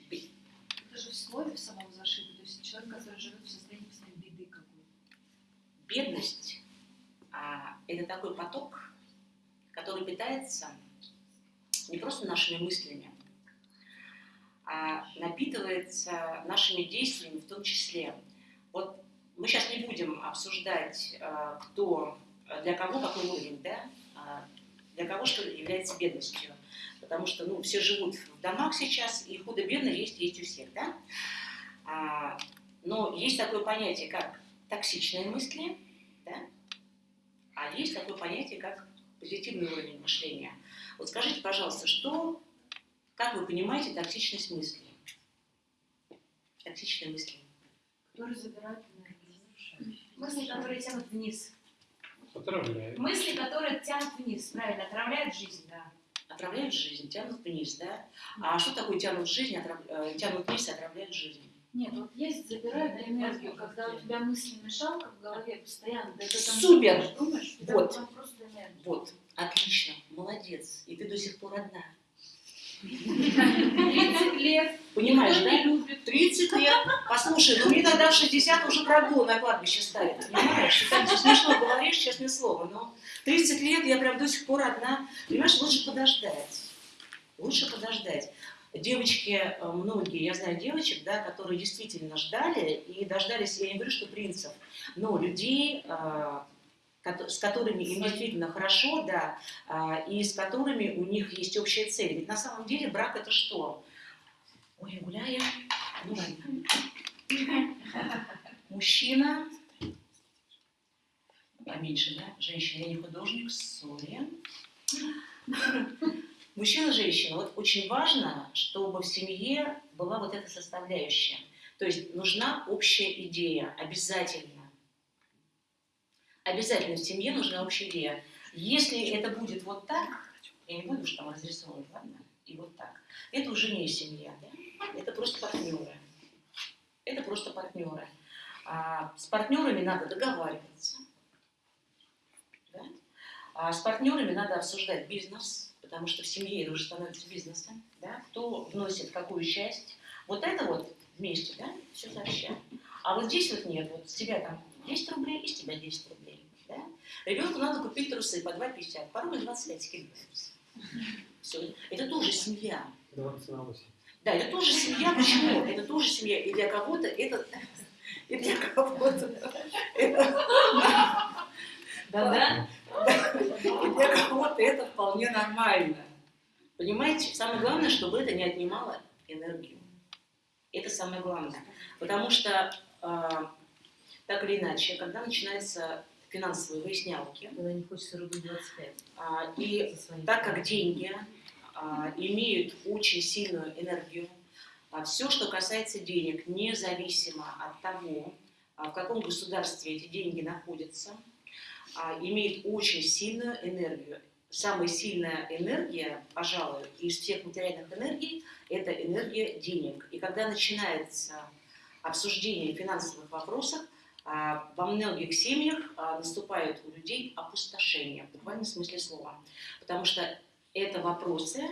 Это же в слове в самом зашито. То есть человек, который живет в состоянии постоянной беды какой-то. Бедность а, это такой поток, который питается не просто нашими мыслями, а напитывается нашими действиями в том числе. Вот мы сейчас не будем обсуждать, а, кто, для кого какой уровень, да, а, для кого что является бедностью. Потому что ну, все живут в домах сейчас, и худо-бедно есть, есть у всех, да? А, но есть такое понятие, как токсичные мысли, да? А есть такое понятие, как позитивный уровень мышления. Вот скажите, пожалуйста, что, как вы понимаете токсичность мысли? Токсичные мысли. Который забирает энергию. Мысли, которые тянут вниз. Отравляет. Мысли, которые тянут вниз, правильно, отравляют жизнь, да. Отравляют жизнь, тянут вниз, да? А что такое тянут жизнь, отрав- э, тянут вниз и отравляют жизнь? Нет, вот есть забирают энергию, когда у тебя мысли мешалка в голове постоянно, да это там Супер! думаешь, Вот. там просто энергия. Вот, отлично, молодец. И ты до сих пор одна. 30 лет, Понимаешь, да? любит. 30 лет. Послушай, ну мне тогда в 60 уже прогул на кладбище ставят. Понимаешь? Ты так смешно говоришь, честное слово. Но 30 лет я прям до сих пор одна. Понимаешь, лучше подождать. Лучше подождать. Девочки, э, многие, я знаю девочек, да, которые действительно ждали, и дождались, я не говорю, что принцев, но людей, э, с которыми им действительно хорошо, да, а, и с которыми у них есть общая цель. Ведь на самом деле брак это что? Ой, я гуляю. Ну ладно. Мужчина, поменьше, да? Женщина, я не художник, сори. Мужчина, женщина, вот очень важно, чтобы в семье была вот эта составляющая. То есть нужна общая идея, обязательно. Обязательно в семье нужна общая идея. Если это будет вот так, я не буду уж там разрисовывать, ладно? И вот так. Это уже не семья, да? Это просто партнеры. Это просто партнеры. А с партнерами надо договариваться. Да? А с партнерами надо обсуждать бизнес, потому что в семье это уже становится бизнесом. Да? Кто вносит какую часть. Вот это вот вместе, да, все сообща. А вот здесь вот нет, вот с тебя там 10 рублей, и с тебя 10 рублей. Да? Ребенку надо купить трусы по 2,50, по рубль 25 скидывается. Все. Это тоже семья. 20 на 8. Да, это тоже семья. Почему? Это тоже семья. И для кого-то это... И для кого-то это... Да-да? И для кого-то это вполне нормально. Понимаете? Самое главное, чтобы это не отнимало энергию. Это самое главное. Потому что, а, так или иначе, когда начинаются финансовые выяснялки, Когда не хочется рублей 25. а, и так как деньги а, имеют очень сильную энергию, все, что касается денег, независимо от того, в каком государстве эти деньги находятся, а, имеет очень сильную энергию. Самая сильная энергия, пожалуй, из всех материальных энергий, это энергия денег. И когда начинается обсуждение финансовых вопросов, а, во многих семьях а, наступает у людей опустошение, в буквальном смысле слова. Потому что это вопросы,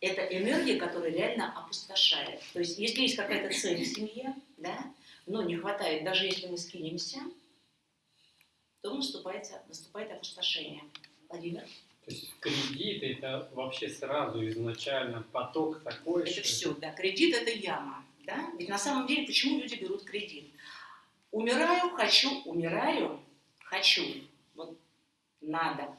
это энергия, которая реально опустошает. То есть, если есть какая-то цель в семье, да, но не хватает, даже если мы скинемся, то наступает, наступает опустошение. Владимир? То есть кредит это вообще сразу изначально поток такой, Это что... все, да. Кредит это яма. Да? Ведь на самом деле, почему люди берут кредит? Умираю, хочу, умираю, хочу. Вот надо.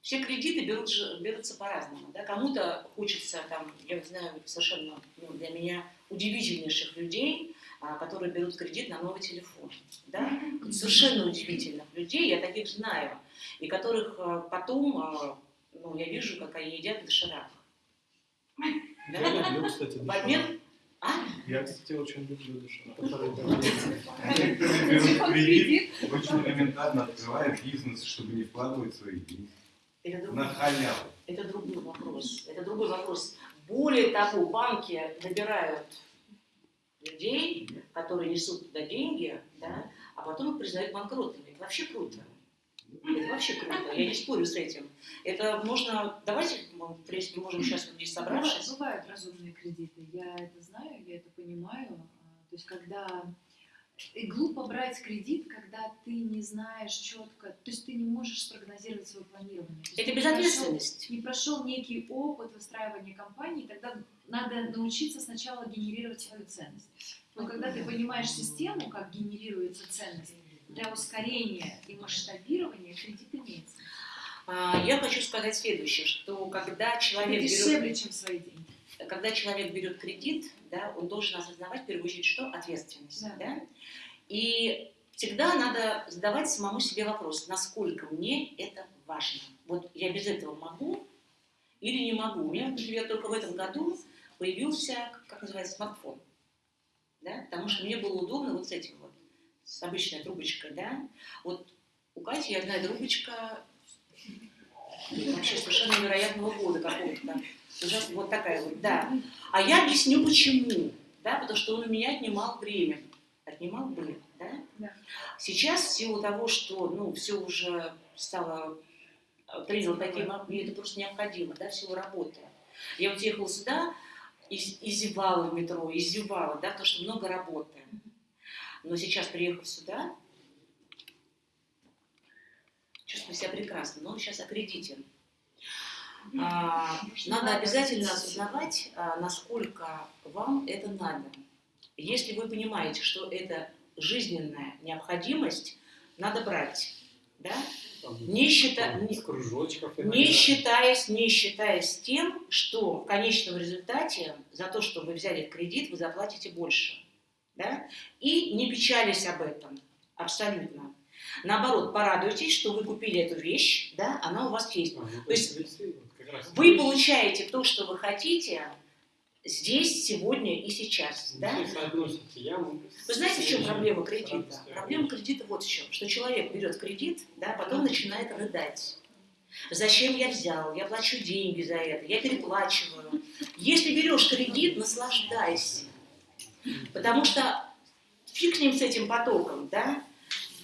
Все кредиты берут, берутся по-разному. Да? Кому-то хочется, там, я знаю совершенно ну, для меня удивительнейших людей, которые берут кредит на новый телефон. Да? Совершенно удивительных людей, я таких знаю. И которых а, потом, а, ну, я вижу, как они едят доширак. Я люблю, кстати, В обмен а? Я, кстати, очень люблю доширак. Некоторые берут кредит, очень элементарно открывая бизнес, чтобы не вкладывать свои деньги. Это На другой, халяву. это другой вопрос. Это другой вопрос. Более того, банки набирают людей, которые несут туда деньги, да, а потом их признают банкротами. Это вообще круто. Это вообще круто. Я не спорю с этим. Это можно... Давайте, мы, в принципе, можем сейчас вот здесь собравшись. Бывают, бывают разумные кредиты, я это знаю, я это понимаю. А, То есть, когда и глупо брать кредит, когда ты не знаешь четко, то есть ты не можешь спрогнозировать свое планирование. Это безответственность. прошел- Не прошел некий опыт выстраивания компании, тогда надо научиться сначала генерировать свою ценность. Но когда ты понимаешь систему, как генерируется ценность, для ускорения и масштабирования кредит имеется. А, Я хочу сказать следующее, что когда Это человек дешевле, берет, чем свои деньги. когда человек берет кредит, да, он должен осознавать в первую очередь, что ответственность. Да. Да? И всегда надо задавать самому себе вопрос, насколько мне это важно. Вот я без этого могу или не могу. У меня, например, только в этом году появился, как называется, смартфон. Да? Потому что мне было удобно вот с этим вот, с обычной трубочкой, да. Вот у Кати одна трубочка вообще совершенно невероятного года какого-то. Ужасно, вот такая вот, да. А я объясню почему. Да, потому что он у меня отнимал время. Отнимал время, да? Да. Сейчас, в силу того, что, ну, все уже стало, э, принял такие, мне это просто необходимо, да, в силу работы. Я вот ехала сюда, и, и зевала в метро, и зевала, да, потому что много работы. Но сейчас, приехав сюда, чувствую себя прекрасно, но сейчас аккредитен. А, надо обязательно осознавать, а, насколько вам это надо. Если вы понимаете, что это жизненная необходимость, надо брать. Да? Не, счита- не- считаясь, не считаясь тем, что в конечном результате за то, что вы взяли кредит, вы заплатите больше. Да? И не печались об этом. Абсолютно. Наоборот, порадуйтесь, что вы купили эту вещь, да, она у вас есть. А, ну, То есть- Вы получаете то, что вы хотите, здесь, сегодня и сейчас. Да? Вы знаете, в чем проблема кредита? Проблема кредита вот в чем, что человек берет кредит, да, потом начинает рыдать. Зачем я взял? Я плачу деньги за это, я переплачиваю. Если берешь кредит, наслаждайся. Потому что фиг с ним с этим потоком, да?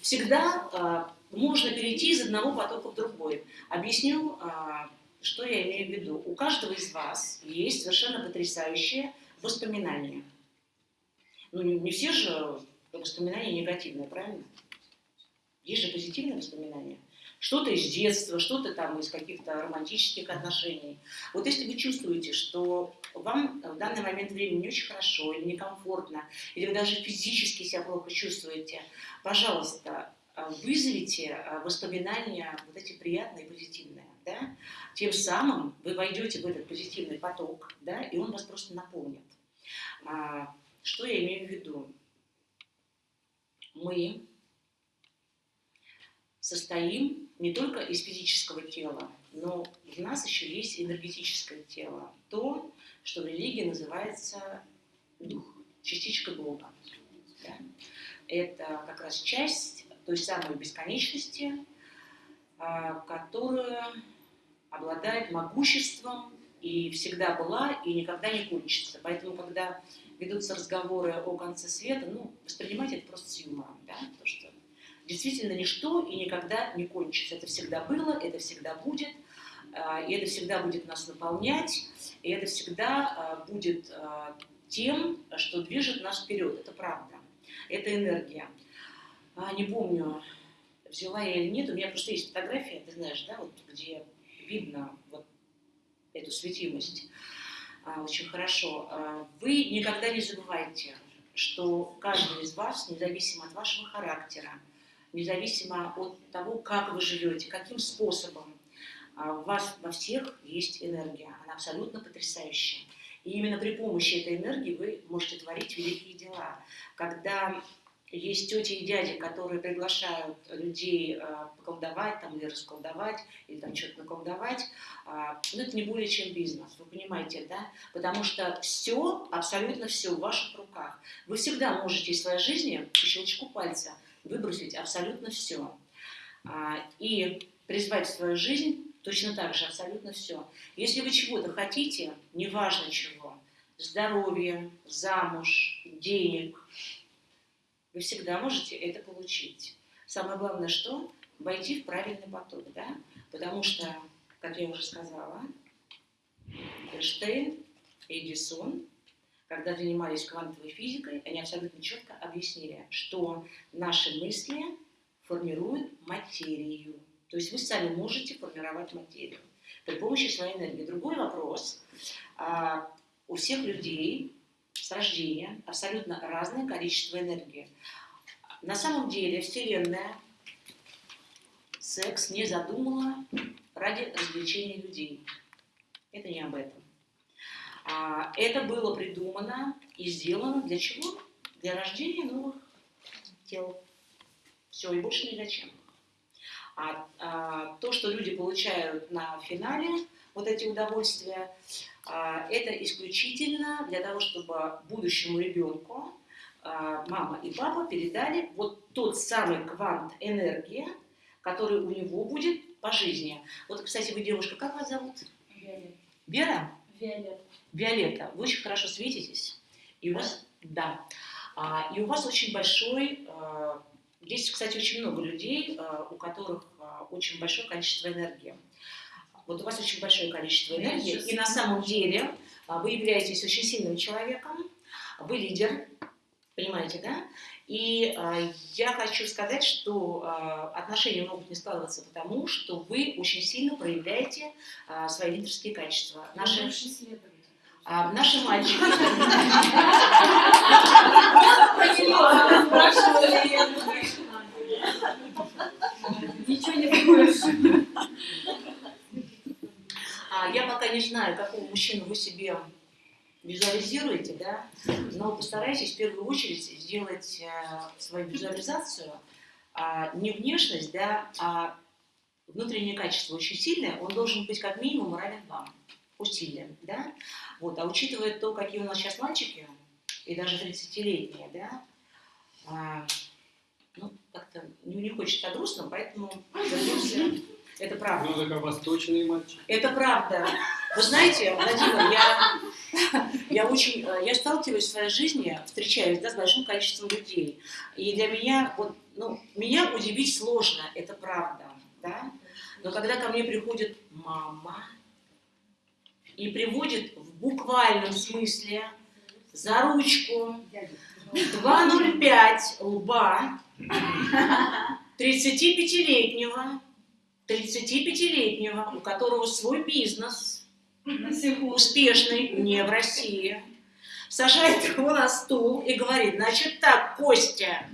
Всегда а, можно перейти из одного потока в другой. Объясню, а, что я имею в виду. У каждого из вас есть совершенно потрясающие воспоминания. Ну, не, все же воспоминания негативные, правильно? Есть же позитивные воспоминания. Что-то из детства, что-то там из каких-то романтических отношений. Вот если вы чувствуете, что вам в данный момент времени не очень хорошо или некомфортно, или вы даже физически себя плохо чувствуете, пожалуйста, вызовите а, воспоминания вот эти приятные? Тем самым вы войдете в этот позитивный поток, да, и он вас просто наполнит. А, Что я имею в виду? Мы состоим не только из физического тела, но в нас еще есть энергетическое тело. То, что в религии называется дух, частичка Бога. Да? Это как раз часть той самой бесконечности, а, которая обладает могуществом и всегда была, и никогда не кончится. Поэтому, когда ведутся разговоры о конце света, ну, воспринимайте это просто с юмором, да, потому что действительно ничто и никогда не кончится. Это всегда было, это всегда будет, а, и это всегда будет нас наполнять, и это всегда а, будет а, тем, что движет нас вперед. Это правда, это энергия. Не помню, взяла я или нет, у меня просто есть фотография, ты знаешь, да, вот где видно вот эту светимость а, очень хорошо. А, Вы никогда не забывайте, что каждый из вас, независимо от вашего характера, независимо от того, как вы живете, каким способом, а, у вас во всех есть энергия, она абсолютно потрясающая. И именно при помощи этой энергии вы можете творить великие дела. Когда есть тети и дяди, которые приглашают людей э, поколдовать там, или расколдовать, или там что-то наколдовать, а, ну, это не более чем бизнес, вы понимаете, да? Потому что все, абсолютно все в ваших руках. Вы всегда можете из своей жизни по щелчку пальца выбросить абсолютно все. И призвать в свою жизнь точно так же абсолютно все. Если вы чего-то хотите, неважно чего, здоровья, замуж, денег, вы всегда можете это получить. Самое главное, что? Войти в правильный поток, да? Потому что, как я уже сказала, Эйнштейн Эдисон, когда занимались квантовой физикой, они абсолютно четко объяснили, что наши мысли формируют материю. То есть вы сами можете формировать материю при помощи своей энергии. Другой вопрос. А, У всех людей с рождения абсолютно разное количество энергии. На самом деле Вселенная секс не задумала ради развлечения людей. Это не об этом. А, Это было придумано и сделано для чего? Для рождения новых тел. Все, и больше ни для чем. А, а, то, что люди получают на финале, вот эти удовольствия, это исключительно для того, чтобы будущему ребенку а, мама и папа передали вот тот самый квант энергии, который у него будет по жизни. Вот, кстати, вы девушка, как вас зовут? Вера? Виолетта. Виолетта, вы очень хорошо светитесь. И у вас, да. А, и у вас очень большой, а, здесь, кстати, очень много людей, а, у которых а, очень большое количество энергии. Вот у вас очень большое количество энергии, и на самом деле а, вы являетесь очень сильным человеком, вы лидер, понимаете, да? И а, я хочу сказать, что а, отношения могут не складываться потому, что вы очень сильно проявляете а, свои лидерские качества. Наши, а, наши мальчики... Ничего не думаешь. А, Я пока не знаю, какого мужчину вы себе визуализируете, да, но постарайтесь в первую очередь сделать э, свою визуализацию а, не внешность, да, а внутреннее качество очень сильное, он должен быть как минимум равен вам по силе, да? Вот, а учитывая то, какие у нас сейчас мальчики, и даже 30-летние, да, а, ну, как-то не, не хочется грустно, поэтому вернемся. Это правда. Ну, так восточные мальчики. Это правда. Вы знаете, Владимир, я, я очень, э, я сталкиваюсь в своей жизни, встречаюсь да, с большим количеством людей. И для меня, вот, ну, меня удивить сложно, это правда, да. Но когда ко мне приходит мама и приводит в буквальном смысле за ручку 2,05 лба 35-летнего, 35-летнего, у которого свой бизнес, успешный, не в России, сажает его на стул и говорит, значит так, Костя,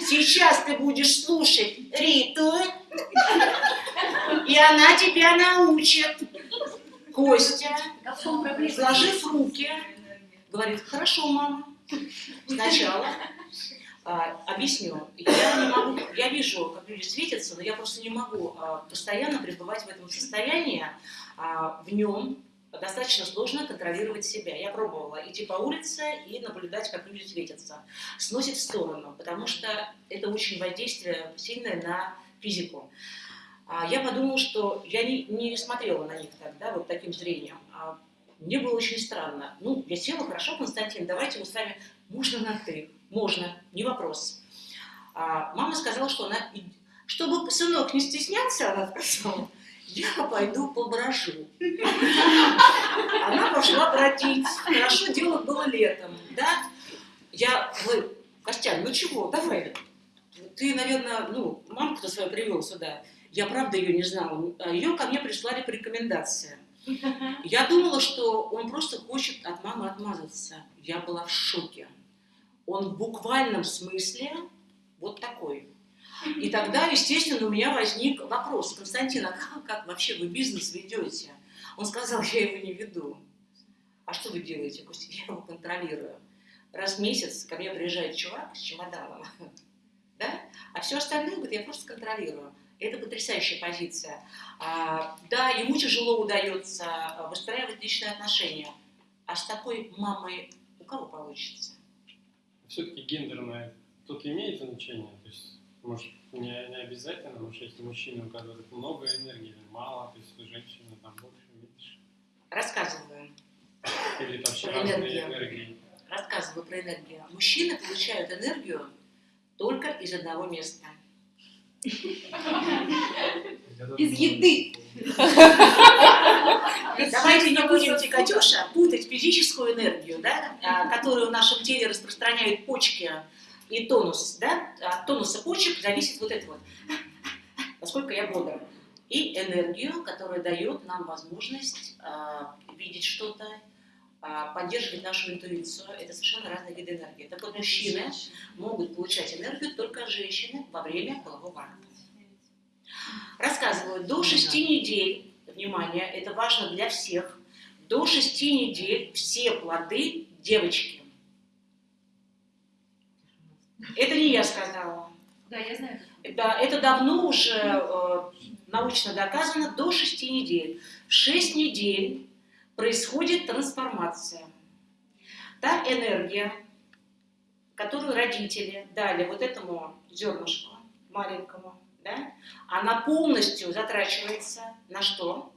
сейчас ты будешь слушать Риту, и она тебя научит. Костя, сложив руки, говорит, хорошо, мама, сначала а, объясню. Я не могу, я вижу, как люди светятся, но я просто не могу а, постоянно пребывать в этом состоянии, а, в нем достаточно сложно контролировать себя. Я пробовала идти по улице и наблюдать, как люди светятся. Сносит в сторону, потому что это очень воздействие сильное на физику. А, я подумала, что я не, не смотрела на них так, да, вот таким зрением. А мне было очень странно. Ну, я села, хорошо, Константин, давайте мы с вами, можно на «ты», можно, не вопрос. А мама сказала, что она, чтобы сынок не стеснялся, она сказала, я пойду поброжу. Она пошла бродить. Хорошо, дело было летом, да? Я, вы, Костян, ну чего, давай. Ты, наверное, ну, мамку-то свою привел сюда. Я правда ее не знала. Ее ко мне прислали по рекомендации. Я думала, что он просто хочет от мамы отмазаться. Я была в шоке. Он в буквальном смысле вот такой. И тогда, естественно, у меня возник вопрос. Константин, а как, как вообще вы бизнес ведете? Он сказал, я его не веду. А что вы делаете? Я его контролирую. Раз в месяц ко мне приезжает чувак с чемоданом, да? а все остальное, говорит, я просто контролирую. Это потрясающая позиция. А, да, ему тяжело удается выстраивать личные отношения. А с такой мамой у кого получится? Все-таки гендерное тут имеет значение. То есть, может, не, не обязательно, может, есть мужчины, у которых много энергии, или мало, то есть у женщины там больше, меньше. Рассказываю. Или вообще энергию. энергии. Рассказываю про энергию. Мужчины получают энергию только из одного места. Из еды. Давайте не будем, Катюша, путать физическую энергию, да, а, которую в нашем теле распространяют почки и тонус. Да? От тонуса почек зависит вот это вот, насколько я бодр. И энергию, которая дает нам возможность а, видеть что-то, а, поддерживать нашу интуицию. Это совершенно разные виды энергии. Так вот, мужчины могут получать энергию только от женщины во время полового акта. Рассказываю, до 6 недель, внимание, это важно для всех, до 6 недель все плоды девочки. Это не я сказала. Да, я знаю. Да, это давно уже э, научно доказано, до 6 недель. В 6 недель происходит трансформация. Та энергия, которую родители дали вот этому зернышку маленькому, да, она полностью затрачивается на что?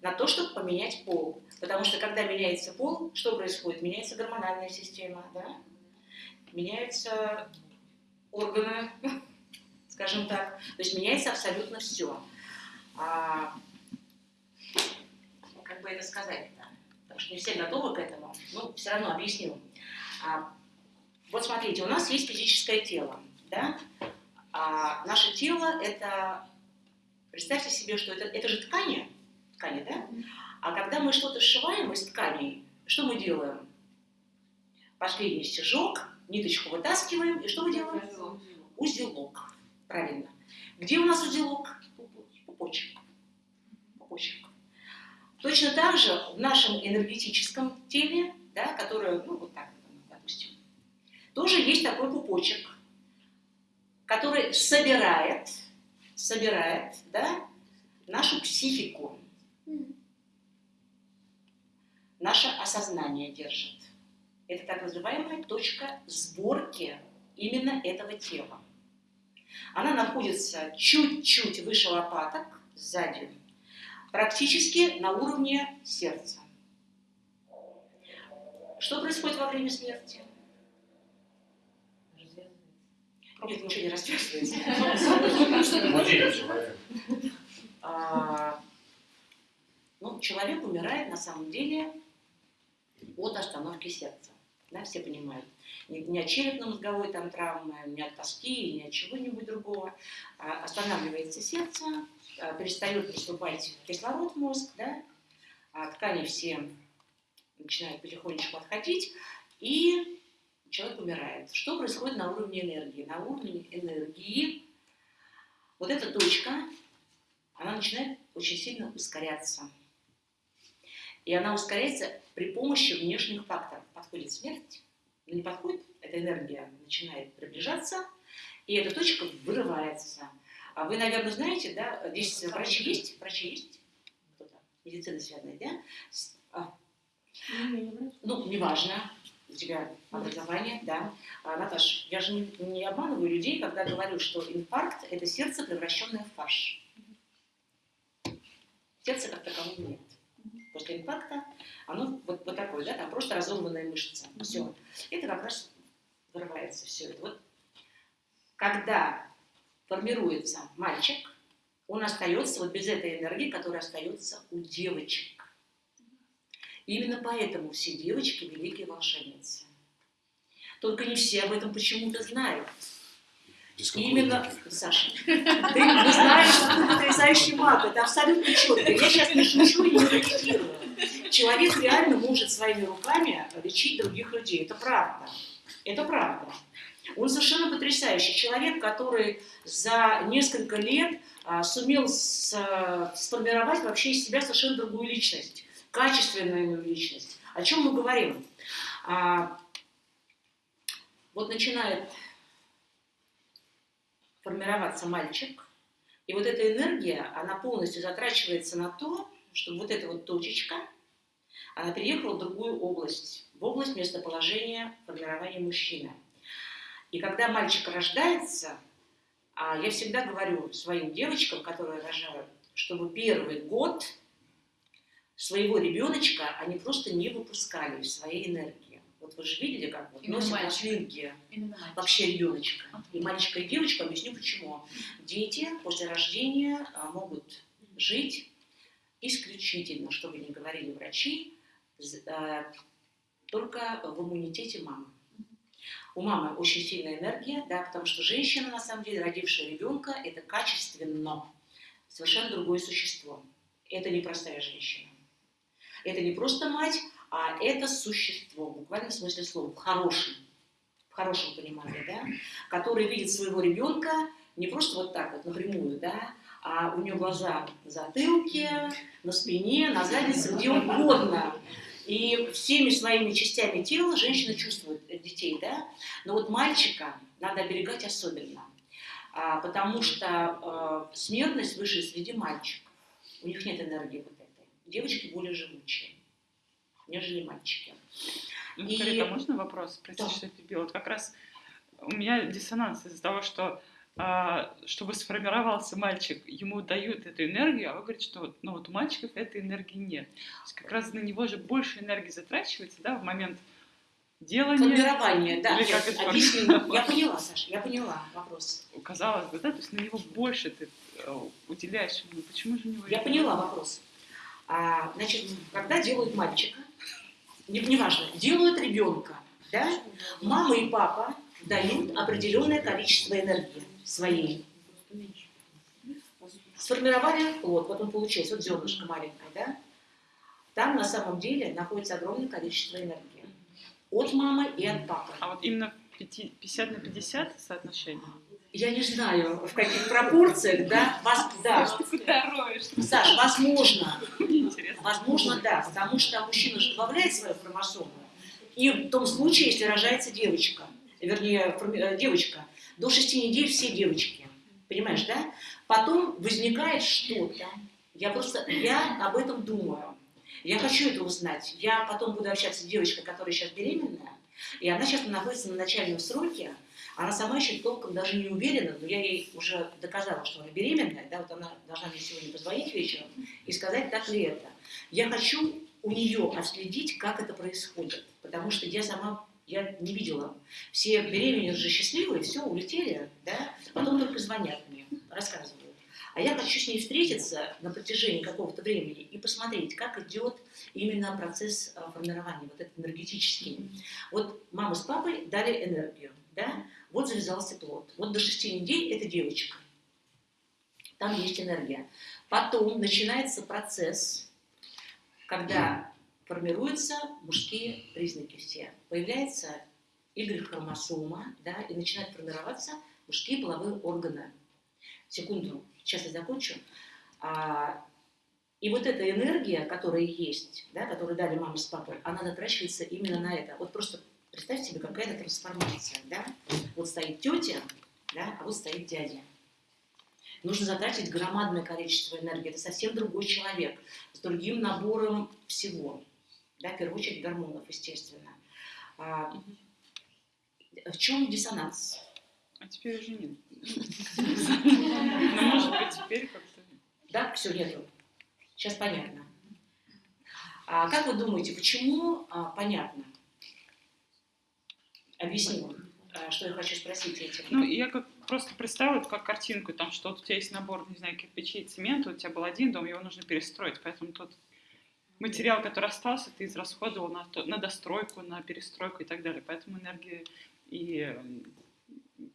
На то, чтобы поменять пол. Потому что когда меняется пол, что происходит? Меняется гормональная система, да? меняются органы, скажем так. То есть меняется абсолютно все. А, бы это сказать-то? Потому что не все готовы к этому. Ну, все равно объясню. А, вот смотрите, у нас есть физическое тело, да? А наше тело это, представьте себе, что это, это же ткани, ткани, да? А когда мы что-то сшиваем из тканей, что мы делаем? Последний стежок, ниточку вытаскиваем, и что мы делаем? Узелок. Правильно. Где у нас узелок? Пупочек. Пупочек. Точно так же в нашем энергетическом теле, да, которое, ну, вот так, допустим, тоже есть такой пупочек, который собирает, собирает, да, нашу психику, наше осознание держит. Это так называемая точка сборки именно этого тела. Она находится чуть-чуть выше лопаток, сзади, практически на уровне сердца. Что происходит во время смерти? Нет, ничего не развязывается. А, Ну, человек умирает на самом деле от остановки сердца. Да, все понимают. Не, не от черепно-мозговой там травмы, не от тоски, не от чего-нибудь другого. А останавливается сердце, перестает поступать кислород в мозг, да, а ткани все начинают потихонечку отходить, и человек умирает. Что происходит на уровне энергии? На уровне энергии вот эта точка, она начинает очень сильно ускоряться. И она ускоряется при помощи внешних факторов. Подходит смерть, но не подходит, эта энергия начинает приближаться, и эта точка вырывается. А вы, наверное, знаете, да, здесь врачи есть? Врачи есть? Кто-то? Медицина связанная, да? А, ну, неважно, у тебя образование, да. А, Наташ, я же не, не обманываю людей, когда говорю, что инфаркт – это сердце, превращенное в фарш. Сердца как такового нет. После инфаркта оно вот, вот такое, да, там просто разорванная мышца. Все. Это как раз вырывается все это. Вот когда формируется мальчик, он остается вот без этой энергии, которая остается у девочек. Именно поэтому все девочки великие волшебницы. Только не все об этом почему-то знают. Именно? Саша, ты знаешь, что ты потрясающий маг, это абсолютно четко. Я сейчас не шучу и не репетирую. Человек реально может своими руками лечить других людей. Это правда. Это правда. Он совершенно потрясающий. Человек, который за несколько лет а, сумел а, сформировать вообще из себя совершенно другую личность. Качественную личность. О чем мы говорим? А, вот начинает формироваться мальчик, и вот эта энергия, она полностью затрачивается на то, чтобы вот эта вот точечка, она переехала в другую область, в область местоположения формирования мужчины. И когда мальчик рождается, а я всегда говорю своим девочкам, которые рожают, чтобы первый год своего ребеночка они просто не выпускали в своей энергии. Вот вы же видели, как вот Именно носят мальчик. вообще ребеночка. И мальчика, и девочку объясню почему. Дети после рождения а, могут жить исключительно, что бы ни говорили врачи, а, только в иммунитете мамы. У мамы очень сильная энергия, да, потому что женщина, на самом деле, родившая ребенка, это качественно совершенно другое существо. Это не простая женщина. Это не просто мать, а это существо, в буквальном смысле слова, в хорошем, в хорошем понимании, да, который видит своего ребенка не просто вот так вот напрямую, да, а у нее глаза на затылке, на спине, на заднице, где угодно. И всеми своими частями тела женщина чувствует детей, да, но вот мальчика надо оберегать особенно, а, потому что э, смертность выше среди мальчиков. У них нет энергии вот этой. Девочки более живучие, нежели мальчики. Ну, И- Карета, можно вопрос? Прости, Да. что я перебила. Вот как раз у меня диссонанс из-за того, что а, чтобы сформировался мальчик, ему дают эту энергию, а вы говорите, что вот, ну, вот у мальчиков этой энергии нет. То есть как раз на него же больше энергии затрачивается, да, в момент делания. Формирование, да. Или как я это объясню. Я поняла, Саша, я поняла вопрос. Казалось бы, да, то есть на него больше ты э, уделяешь. Ну, почему же у него Я поняла вопрос. А, значит, когда делают мальчика, не- неважно, делают ребенка, да, мама и папа дают определенное количество энергии своей. Сформировали плод, вот он получился, вот зернышко маленькое, да? Там на самом деле находится огромное количество энергии. От мамы и от папы. А вот именно пяти- 50 на 50 соотношение? Я не знаю, в каких пропорциях, да, вас, да. Саш, возможно, возможно, да, потому что мужчина же добавляет свою хромосому, и в том случае, если рожается девочка, вернее, э, девочка, до 6 недель все девочки, понимаешь, да? Потом возникает что-то, Я просто, я об этом думаю. Я хочу это узнать. Я потом буду общаться с девочкой, которая сейчас беременная, и она сейчас находится на начальном сроке. Она сама еще толком даже не уверена, но я ей уже доказала, что она беременная, да, вот она должна мне сегодня позвонить вечером и сказать, так ли это. Я хочу у нее отследить, как это происходит, потому что я сама я не видела. Все беременные же счастливые, все, улетели, да, потом только звонят мне, рассказывают. А я хочу с ней встретиться на протяжении какого-то времени и посмотреть, как идет именно процесс а, формирования, вот этот энергетический. Вот мама с папой дали энергию, да, вот завязался плод. Вот до шести недель это девочка. Там есть энергия. Потом начинается процесс, когда формируются мужские признаки все. Появляется Y-хромосома, да, и начинают формироваться мужские половые органы. Секунду, сейчас я закончу. А, и вот эта энергия, которая есть, да, которую дали мама с папой, она затрачивается именно на это. Вот просто представьте себе, какая-то трансформация. Да? Вот стоит тетя, да, а вот стоит дядя. Нужно затратить громадное количество энергии. Это совсем другой человек, с другим набором всего. Да, в первую очередь гормонов, естественно. А, в чем диссонанс? А теперь уже нет. Ну, может быть, теперь как-то... Да, все, нету. Сейчас понятно. А как вы думаете, почему а, понятно? Объясню, а, что я хочу спросить этим. Ну, я как просто представила это как картинку, там, что вот у тебя есть набор, не знаю, кирпичей, цемента, у тебя был один дом, его нужно перестроить, поэтому тот материал, который остался, ты израсходовал на, то, на достройку, на перестройку и так далее. Поэтому энергии и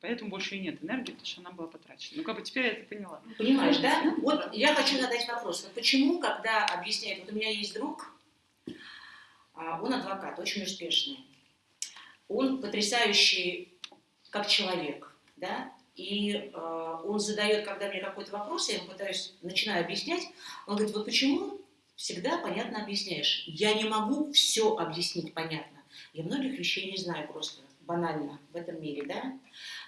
поэтому больше и нет энергии, потому что она была потрачена. Ну, как бы теперь я это поняла. Понимаешь, да? Вот я хочу задать вопрос. Вот почему, когда объясняют, вот у меня есть друг, а, он адвокат, очень успешный, он потрясающий как человек, да, и э, он задает, когда мне какой-то вопрос, я ему пытаюсь, начинаю объяснять, он говорит, вот почему всегда понятно объясняешь? Я не могу все объяснить понятно. Я многих вещей не знаю просто, банально в этом мире, да?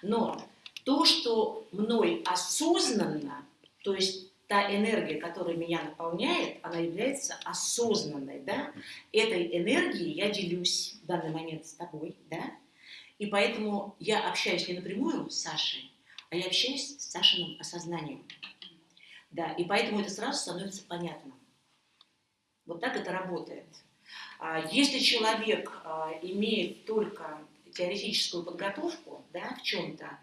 Но то, что мной осознанно, то есть та энергия, которая меня наполняет, она является осознанной, да? Этой энергией я делюсь в данный момент с тобой, да? И поэтому я общаюсь не напрямую с Сашей, а я общаюсь с Сашиным осознанием. Да, и поэтому это сразу становится понятно. Вот так это работает. А если человек а, имеет только теоретическую подготовку да, в чем-то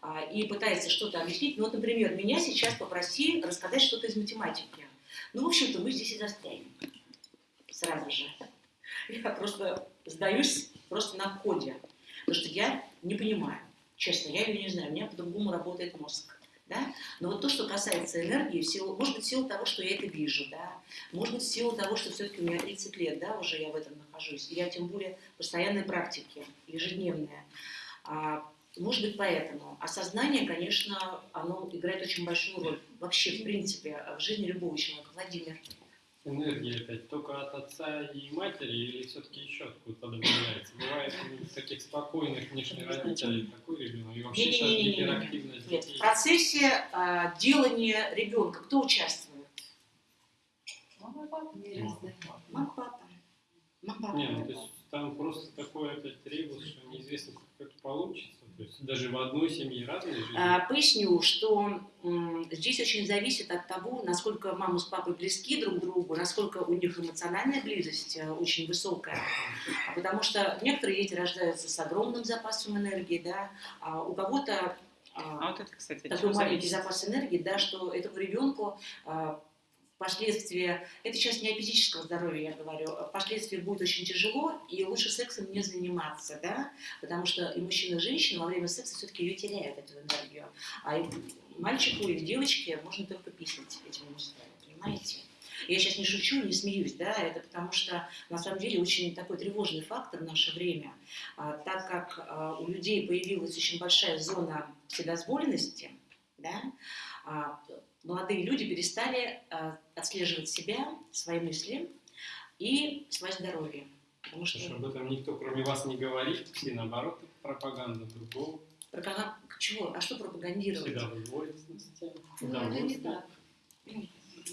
а, и пытается что-то объяснить, ну вот, например, меня сейчас попроси рассказать что-то из математики. Ну, в общем-то, мы здесь и застрянем сразу же. Я просто сдаюсь просто на коде, потому что я не понимаю, честно, я ее не знаю, у меня по-другому работает мозг. Да? Но вот то, что касается энергии, в силу, может быть, в силу того, что я это вижу, да? может быть, в силу того, что все-таки у меня 30 лет, да, уже я в этом нахожусь, я тем более постоянной практике, ежедневная. А, может быть, поэтому. Осознание, конечно, оно играет очень большую роль вообще, в принципе, в жизни любого человека. Владимир. Энергия опять только от отца и матери или все-таки еще откуда-то добавляется? Бывает у таких спокойных внешних родителей такой ребенок и вообще сейчас гиперактивность Нет, в процессе э, делания ребенка кто участвует? Мама и папа. Мама, папа. Мама, папа. Нет, ну, то есть там просто такой опять ребус, что неизвестно, как это получится. То есть даже в одной семье разные жизни. А, поясню, что здесь очень зависит от того, насколько мама с папой близки друг к другу, насколько у них эмоциональная близость э, очень высокая. Потому что некоторые дети рождаются с огромным запасом энергии, да, а у кого-то а, А вот это, кстати, такой маленький зависит? запас энергии, да, что этому ребенку а, впоследствии, это сейчас не о физическом здоровье я говорю, а впоследствии будет очень тяжело, и лучше сексом не заниматься, да, потому что и мужчина, и женщина во время секса все-таки ее теряют, эту энергию. А мальчику или девочке можно только писать этим мужчинам, понимаете? Я сейчас не шучу, не смеюсь, да, это потому что на самом деле очень такой тревожный фактор в наше время, а, так как а, у людей появилась очень большая зона вседозволенности, да, а, молодые люди перестали а, отслеживать себя, свои мысли и свое здоровье. Потому что что об этом никто, кроме вас, не говорит. Все, наоборот, пропаганда другого. пропаганда- чего? А что пропагандировать? Всегда. Ну, это не так.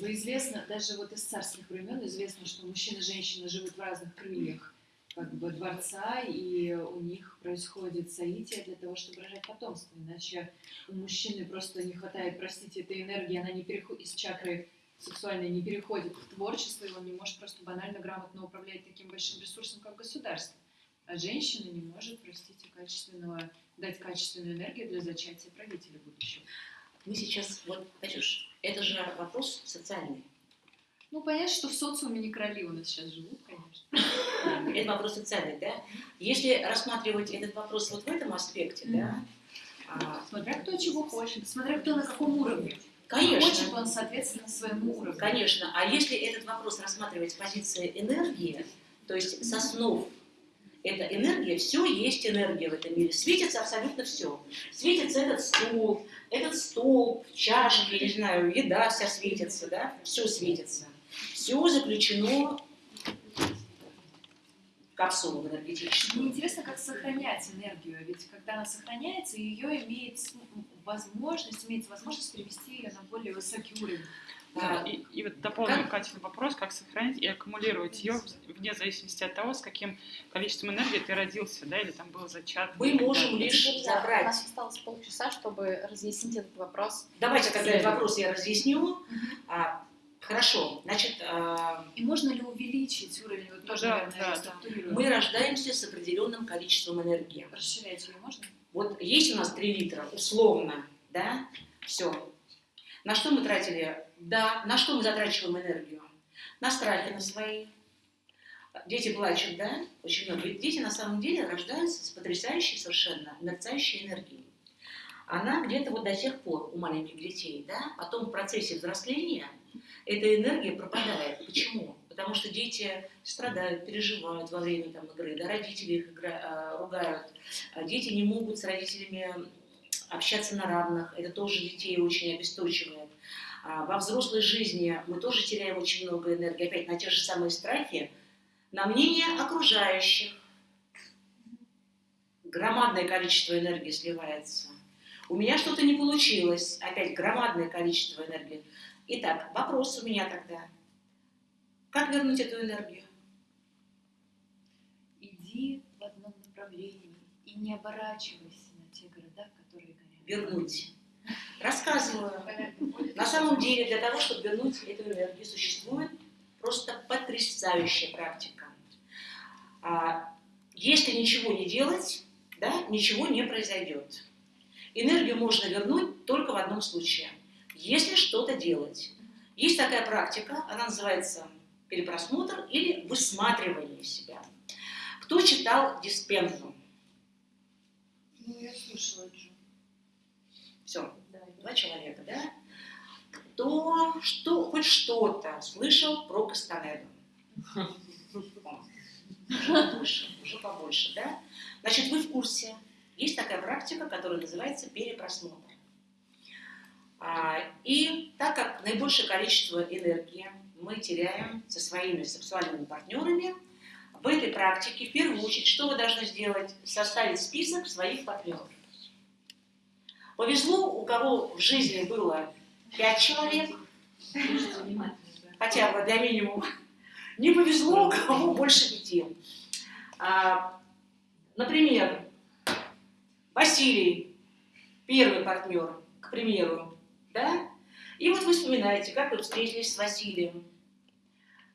Бы известно, даже вот из царских времен известно, что мужчина и женщина живут в разных крыльях как бы дворца, и у них происходит соитие для того, чтобы рожать потомство. Иначе у мужчины просто не хватает, простите, этой энергии, она не переходит из чакры сексуальной, не переходит в творчество, и он не может просто банально грамотно управлять таким большим ресурсом, как государство. А женщина не может, простите, качественного, дать качественную энергию для зачатия правителя будущего. Мы сейчас, вот, Катюш, это же вопрос социальный. Ну, понятно, что в социуме не короли у нас сейчас живут, конечно. Это вопрос социальный, да? Если рассматривать этот вопрос вот в этом аспекте, да? а, Смотря кто чего хочет, смотря кто на каком уровне. Конечно. Хочет он, соответственно, своему уровню. Конечно. А если этот вопрос рассматривать с позиции энергии, то есть с основ, это энергия, все есть энергия в этом мире. Светится абсолютно все. Светится этот стул, этот стол, чашки, не знаю, еда вся светится, да? Все светится. Все заключено в капсулу энергетическую. Мне интересно, как сохранять энергию, ведь когда она сохраняется, ее имеет возможность, имеется возможность перевести ее на более высокий уровень. Да, и, и вот дополню Катин вопрос, как сохранить и аккумулировать ее вне зависимости от того, с каким количеством энергии ты родился, да, или там был зачат. Мы можем Да. лишь У забрать. нас осталось полчаса, чтобы разъяснить этот вопрос. Давайте тогда этот вопрос я разъясню. А, хорошо, значит, а, И можно ли увеличить уровень, вот тоже, Да, наверное, да, да. мы рождаемся с определенным количеством энергии. Расширять ее можно? Вот есть у нас 3 литра, условно, да, все. На что мы тратили? Да, на что мы затрачиваем энергию? На страхи на свои. Дети плачут, да? Очень много. Ведь дети на самом деле рождаются с потрясающей совершенно мерцающей энергией. Она где-то вот до тех пор у маленьких детей, да? Потом в процессе взросления эта энергия пропадает. Почему? Потому что дети страдают, переживают во время там, игры, да, родители их игра- а, ругают, а дети не могут с родителями общаться на равных, это тоже детей очень обесточивает. А во взрослой жизни мы тоже теряем очень много энергии, опять на те же самые страхи, на мнение окружающих. Громадное количество энергии сливается. У меня что-то не получилось, опять громадное количество энергии. Итак, вопрос у меня тогда. Как вернуть эту энергию? Иди в одном направлении и не оборачивайся на те города, которые горят. Вернуть. Рассказываю. На самом деле, для того, чтобы вернуть эту энергию, существует просто потрясающая практика. А, Если ничего не делать, да, ничего не произойдет. Энергию можно вернуть только в одном случае. Если что-то делать. Есть такая практика, она называется перепросмотр или высматривание себя. Кто читал диспензу? Ну, я слушала Джу. Все, два человека, да? Кто что, хоть что-то слышал про Кастанеду? Уже побольше, уже побольше, да? Значит, вы в курсе. Есть такая практика, которая называется перепросмотр. А, И так как наибольшее количество энергии мы теряем со своими сексуальными партнерами, в этой практике в первую очередь, что вы должны сделать? Составить список своих партнеров. Повезло, у кого в жизни было пять человек, хотя бы для минимума. Не повезло, у кого больше пяти. А, например, Василий, первый партнер, к примеру, да? И вот вы вспоминаете, как вы встретились с Василием,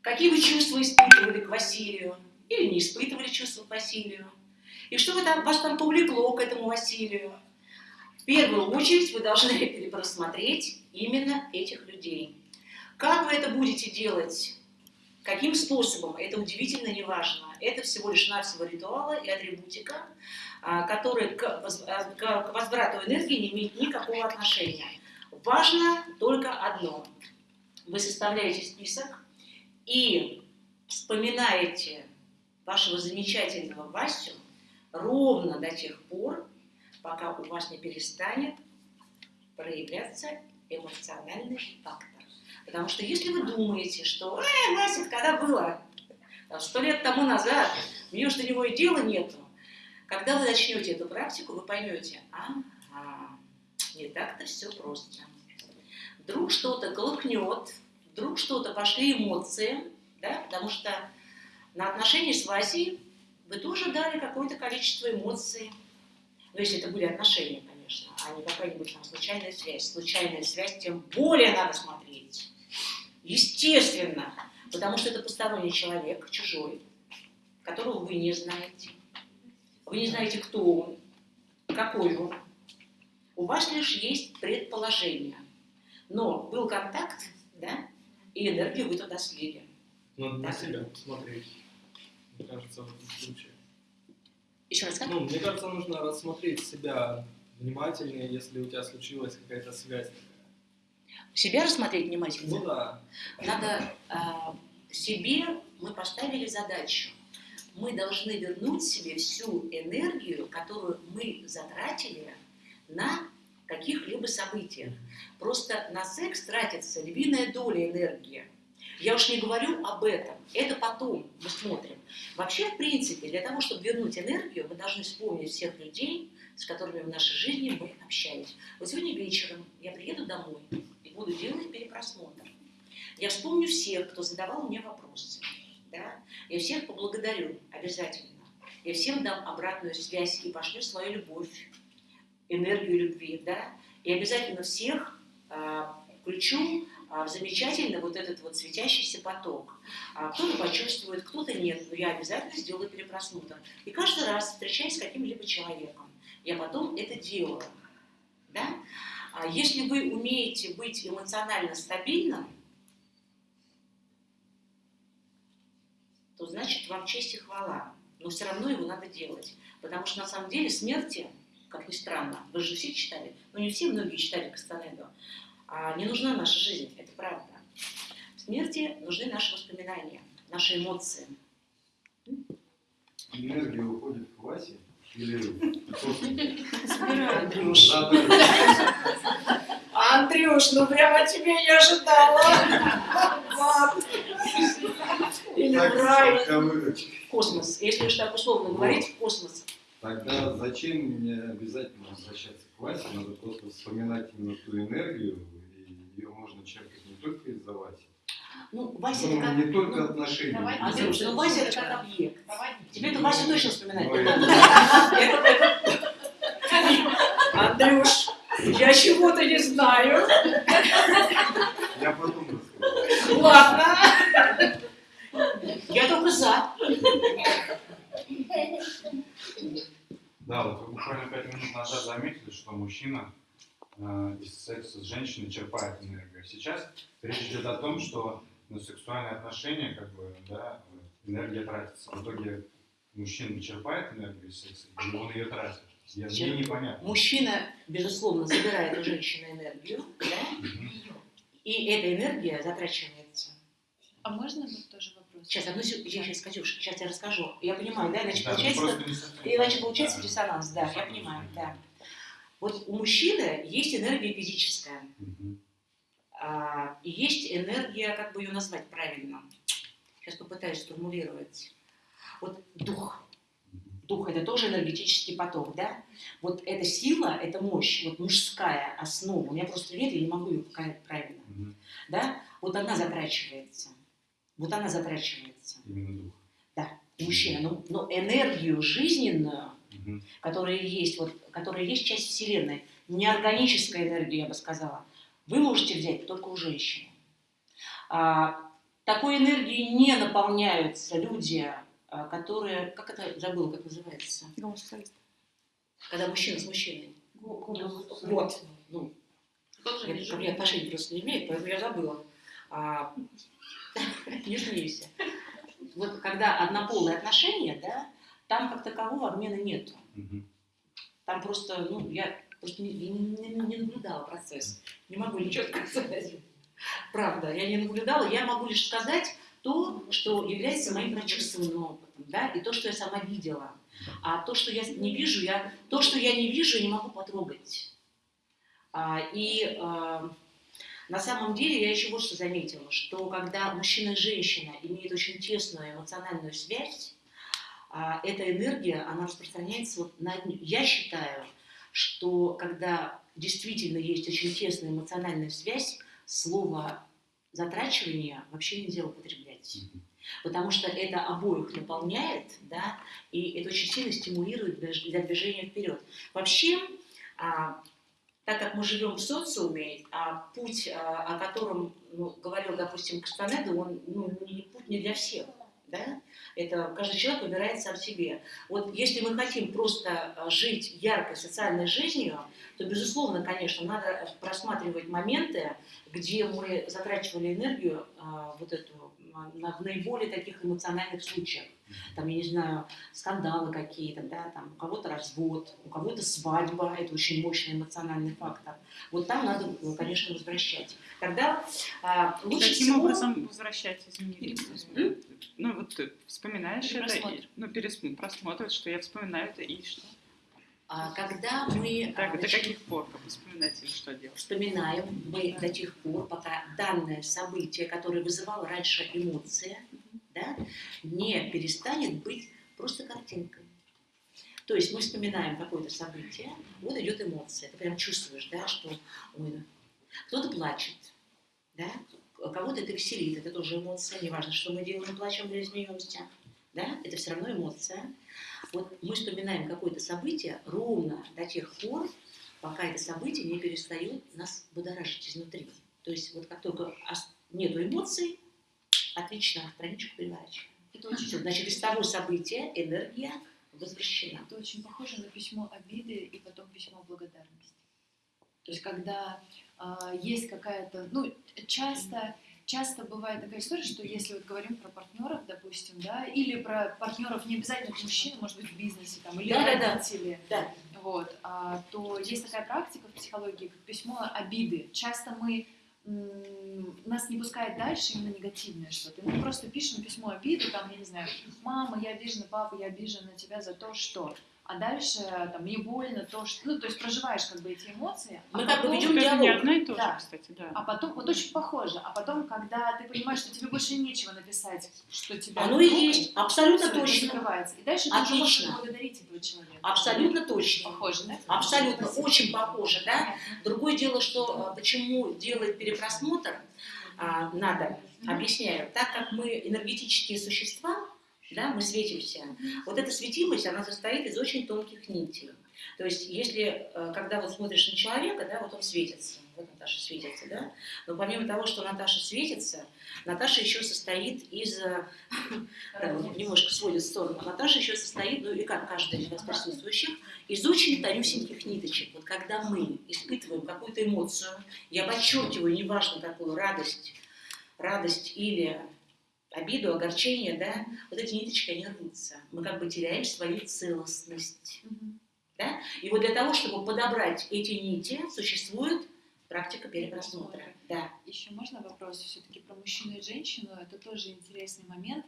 какие вы чувства испытывали к Василию, или не испытывали чувства к Василию, и что вы там, вас там повлекло к этому Василию. В первую очередь вы должны перепросмотреть именно этих людей. Как вы это будете делать? Каким способом? Это удивительно не важно. Это всего лишь навсего ритуалы и атрибутика, а, которые а, к возврату энергии не имеют никакого отношения. Важно только одно. Вы составляете список и вспоминаете вашего замечательного Васю ровно до тех пор, пока у вас не перестанет проявляться эмоциональный фактор. Потому что если вы думаете, что «Э, Вася, когда было? Сто лет тому назад, мне уж до него и дела нету». Когда вы начнете эту практику, вы поймете, ага, не так-то все просто. Вдруг что-то колыхнет вдруг что-то пошли эмоции, да, потому что на отношения с Васей вы тоже дали какое-то количество эмоций. Ну, если это были отношения, конечно, а не какая-нибудь там случайная связь. Случайная связь тем более надо смотреть. Естественно, потому что это посторонний человек, чужой, которого вы не знаете. Вы не знаете, кто он, какой он. У вас лишь есть предположение. Но был контакт, да, и энергию вы туда слили. Надо на себя посмотреть. Мне кажется, в этом случае. Еще раз как? Ну, мне кажется, нужно рассмотреть себя внимательнее, если у тебя случилась какая-то связь. Себя рассмотреть внимательно. Ну да. Надо а, себе мы поставили задачу. Мы должны вернуть себе всю энергию, которую мы затратили на каких-либо событиях. Просто на секс тратится львиная доля энергии. Я уж не говорю об этом. Это потом мы смотрим. Вообще, в принципе, для того, чтобы вернуть энергию, мы должны вспомнить всех людей, с которыми в нашей жизни мы общались. Вот сегодня вечером я приеду домой и буду делать перепросмотр. Я вспомню всех, кто задавал мне вопросы. Да? Я всех поблагодарю обязательно. Я всем дам обратную связь и пошлю свою любовь, энергию любви. Да? И обязательно всех а, включу а, в замечательный вот этот вот светящийся поток. А, кто-то почувствует, кто-то нет, но я обязательно сделаю перепросмотр. И каждый раз, встречаясь с каким-либо человеком, я потом это делаю. Да? Если вы умеете быть эмоционально стабильным, то значит вам честь и хвала. Но все равно его надо делать. Потому что на самом деле смерти, как ни странно, вы же все читали, ну не все, многие читали Кастанеду, а не нужна наша жизнь, это правда. В смерти нужны наши воспоминания, наши эмоции. Энергия уходит к Васе или Андрюш. Андрюш, ну прямо тебя не ожидала. Или в рай. В космос. Если уж так условно говорить, в космос. Тогда зачем мне обязательно возвращаться к Васе? Надо просто вспоминать именно ту энергию, и ее можно черпать не только из-за Васи. Ну, Вася Ну, это как... не только ну, отношения. Андрюш, ну Вася это как объект. Тебе это Вася точно. Это- это- Андрюш, я чего-то не знаю. Я потом расскажу. Ладно. Я только за. Да, вот вы буквально пять минут назад заметили, что мужчина э, из секса с женщиной черпает энергию. Сейчас речь идет о том, что на сексуальные отношения, как бы, да, энергия тратится. В итоге мужчина черпает энергию из секса, или он ее тратит. Я, мне Черп- непонятно. Мужчина, безусловно, забирает у женщины энергию, да? И эта энергия затрачивается. А можно вот тоже вопрос? Сейчас, одну секунду, я сейчас, Катюш, сейчас я расскажу. Я понимаю, да, иначе Да, ну получается, иначе получается да. диссонанс, да, я понимаю, да. Вот у мужчины есть энергия физическая, Мгм. а, и есть энергия, как бы ее назвать правильно. Сейчас попытаюсь сформулировать. Вот дух. Дух это тоже энергетический поток, да? Вот эта сила, эта мощь, вот мужская основа. У меня просто нет, я не могу ее показать правильно, Мгм. да? Вот она затрачивается. Вот она затрачивается. Именно дух. Да, мужчина. Но, но энергию жизненную, Мгм. которая есть, вот, которая есть часть Вселенной, неорганическая энергия, я бы сказала, вы можете взять только у женщины. А, такой энергией не наполняются люди, а, которые, как это забыла, как называется? Когда мужчина с мужчиной. Вот. Ну, Тоже я вижу. ко мне отношения просто не имеет, поэтому я забыла. А, не смейся. Вот когда однополые отношения, да, там как такового обмена нету. Там просто, ну, я просто не, не- не- не наблюдала процесс. Не могу ничего сказать. Правда, я не наблюдала. Я могу лишь сказать то, что является моим прочувствованным опытом, да, и то, что я сама видела. А то, что я не вижу, я, то, что я не вижу, я не могу потрогать. А, и а, на самом деле я еще вот что заметила, что когда мужчина и женщина имеют очень тесную эмоциональную связь, а, эта энергия, она распространяется вот на одни- Я считаю, что когда действительно есть очень тесная эмоциональная связь, слово затрачивание вообще нельзя употреблять. Потому что это обоих наполняет, да, и это очень сильно стимулирует для движения вперед. Вообще, а, так как мы живем в социуме, а путь, а, о котором ну, говорил, допустим, Кастанеда, он ну, не путь не для всех. Да? Это каждый человек выбирает сам себе. Вот если мы хотим просто а, жить яркой социальной жизнью, то, безусловно, конечно, надо просматривать моменты, где мы затрачивали энергию а, вот эту а, на, в наиболее таких эмоциональных случаях. Там, я не знаю, скандалы какие-то, да, там у кого-то развод, у кого-то свадьба, это очень мощный эмоциональный фактор. Вот там надо, ну, конечно, возвращать. Тогда а, лучше каким всего... образом возвращать, извини? Ну, вот ты вспоминаешь это, и, ну, перес- просмотр, что я вспоминаю это, и что? А, когда мы а, Так, до каких пор как вспоминать или что делать? вспоминаем мы до тех пор, пока данное событие, которое вызывало раньше эмоции, да, не перестанет быть просто картинкой. То есть мы вспоминаем какое-то событие, вот идет эмоция, ты прям чувствуешь, да, что ой, кто-то плачет, да, кого-то это веселит, это тоже эмоция, неважно, что мы делаем, плачем или смеемся, да, это все равно эмоция. Вот мы вспоминаем какое-то событие ровно до тех пор, пока это событие не перестает нас будоражить изнутри. То есть вот как только нету эмоций, отлично страничку переворачиваем. Это очень, значит, из того события энергия возвращена. это очень похоже на письмо обиды и потом письмо благодарности. То есть когда а, есть какая-то, ну, часто, часто бывает такая история, что если вот говорим про партнеров, допустим, да, или про партнеров не обязательно мужчин, может быть, в бизнесе там, или Да-да-да. родители, Да. вот, а, то есть такая практика в психологии, как письмо обиды. Часто мы нас не пускает дальше именно негативное что-то. Мы просто пишем письмо обиды, там, я не знаю, мама, я обижена, папа, я обижена на тебя за то, что. А дальше там мне больно то, что. Ну, то есть проживаешь как бы эти эмоции. а Мы как бы потом- ведем Это не диалог. одно и то же, Да. кстати, да. А потом, вот очень похоже, а потом, когда ты понимаешь, что тебе больше нечего написать, что тебя... Оно и есть, абсолютно точно. закрывается. И дальше ты уже можешь Отлично. благодарить этого человека. Абсолютно точно. Похоже, да? Абсолютно, Спасибо. очень похоже, да? Другое дело, что а, почему делать перепросмотр а, надо, объясняю. Так как мы энергетические существа, да, мы светимся, вот эта светимость, она состоит из очень тонких нитей. То есть, если, э, когда вот смотришь на человека, да, вот он светится, вот Наташа светится, да, но помимо того, что Наташа светится, Наташа еще состоит из, э, немножко сводит в сторону, Наташа еще состоит, ну и как каждый из вас присутствующих, из очень тонюсеньких ниточек. Вот когда мы испытываем какую-то эмоцию, я подчеркиваю, неважно какую, радость, радость или обиду, огорчение, да, вот эти ниточки, они рвутся. Мы как бы теряем свою целостность. Мгм. Да? И вот для того, чтобы подобрать эти нити, существует практика перепросмотра. Да. Еще можно вопрос все-таки про мужчину и женщину? Это тоже интересный момент,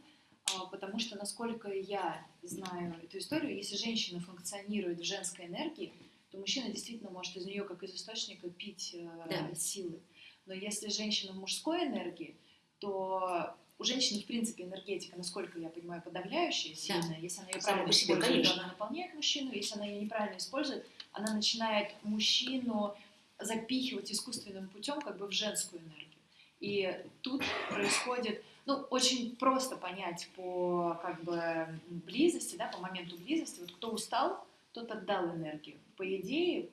а, потому что, насколько я знаю эту историю, если женщина функционирует в женской энергии, то мужчина действительно может из нее как из источника пить э, Да. силы. Но если женщина в мужской энергии, то у женщины, в принципе, энергетика, насколько я понимаю, подавляющая, сильная. Если она ее правильно использует, конечно. она наполняет мужчину. Если она ее неправильно использует, она начинает мужчину запихивать искусственным путем как бы в женскую энергию. И тут происходит, ну, очень просто понять по как бы близости, да, по моменту близости, вот кто устал, тот отдал энергию. По идее,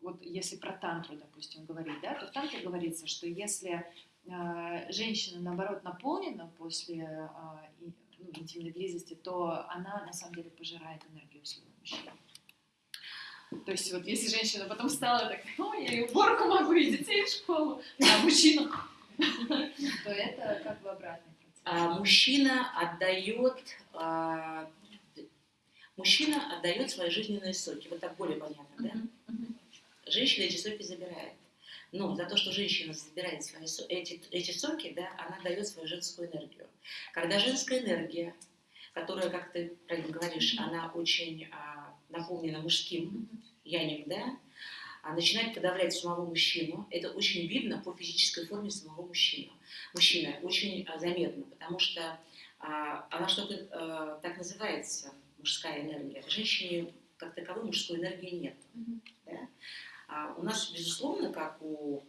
вот если про тантру, допустим, говорить, да, то в тантре говорится, что если женщина, наоборот, наполнена после э, и- ну, интимной близости, то она, на самом деле, пожирает энергию своего мужчины. То есть вот если женщина потом стала так, ой, я и уборку могу, и детей в школу, а мужчина, то это как бы обратный процесс. А, мужчина отдает а, мужчина отдает свои жизненные соки. Вот так более понятно, да? Женщина эти соки забирает. Но за то, что женщина забирает свои эти, эти соки, да, она дает свою женскую энергию. Когда женская энергия, которая, как ты правильно говоришь, она очень а, наполнена мужским янем, да, а начинает подавлять самого мужчину, это очень видно по физической форме самого мужчины. Мужчина очень а, заметно, потому что а, она что-то а, так называется, мужская энергия. В женщине как таковой мужской энергии нет. да. А у нас, безусловно, как у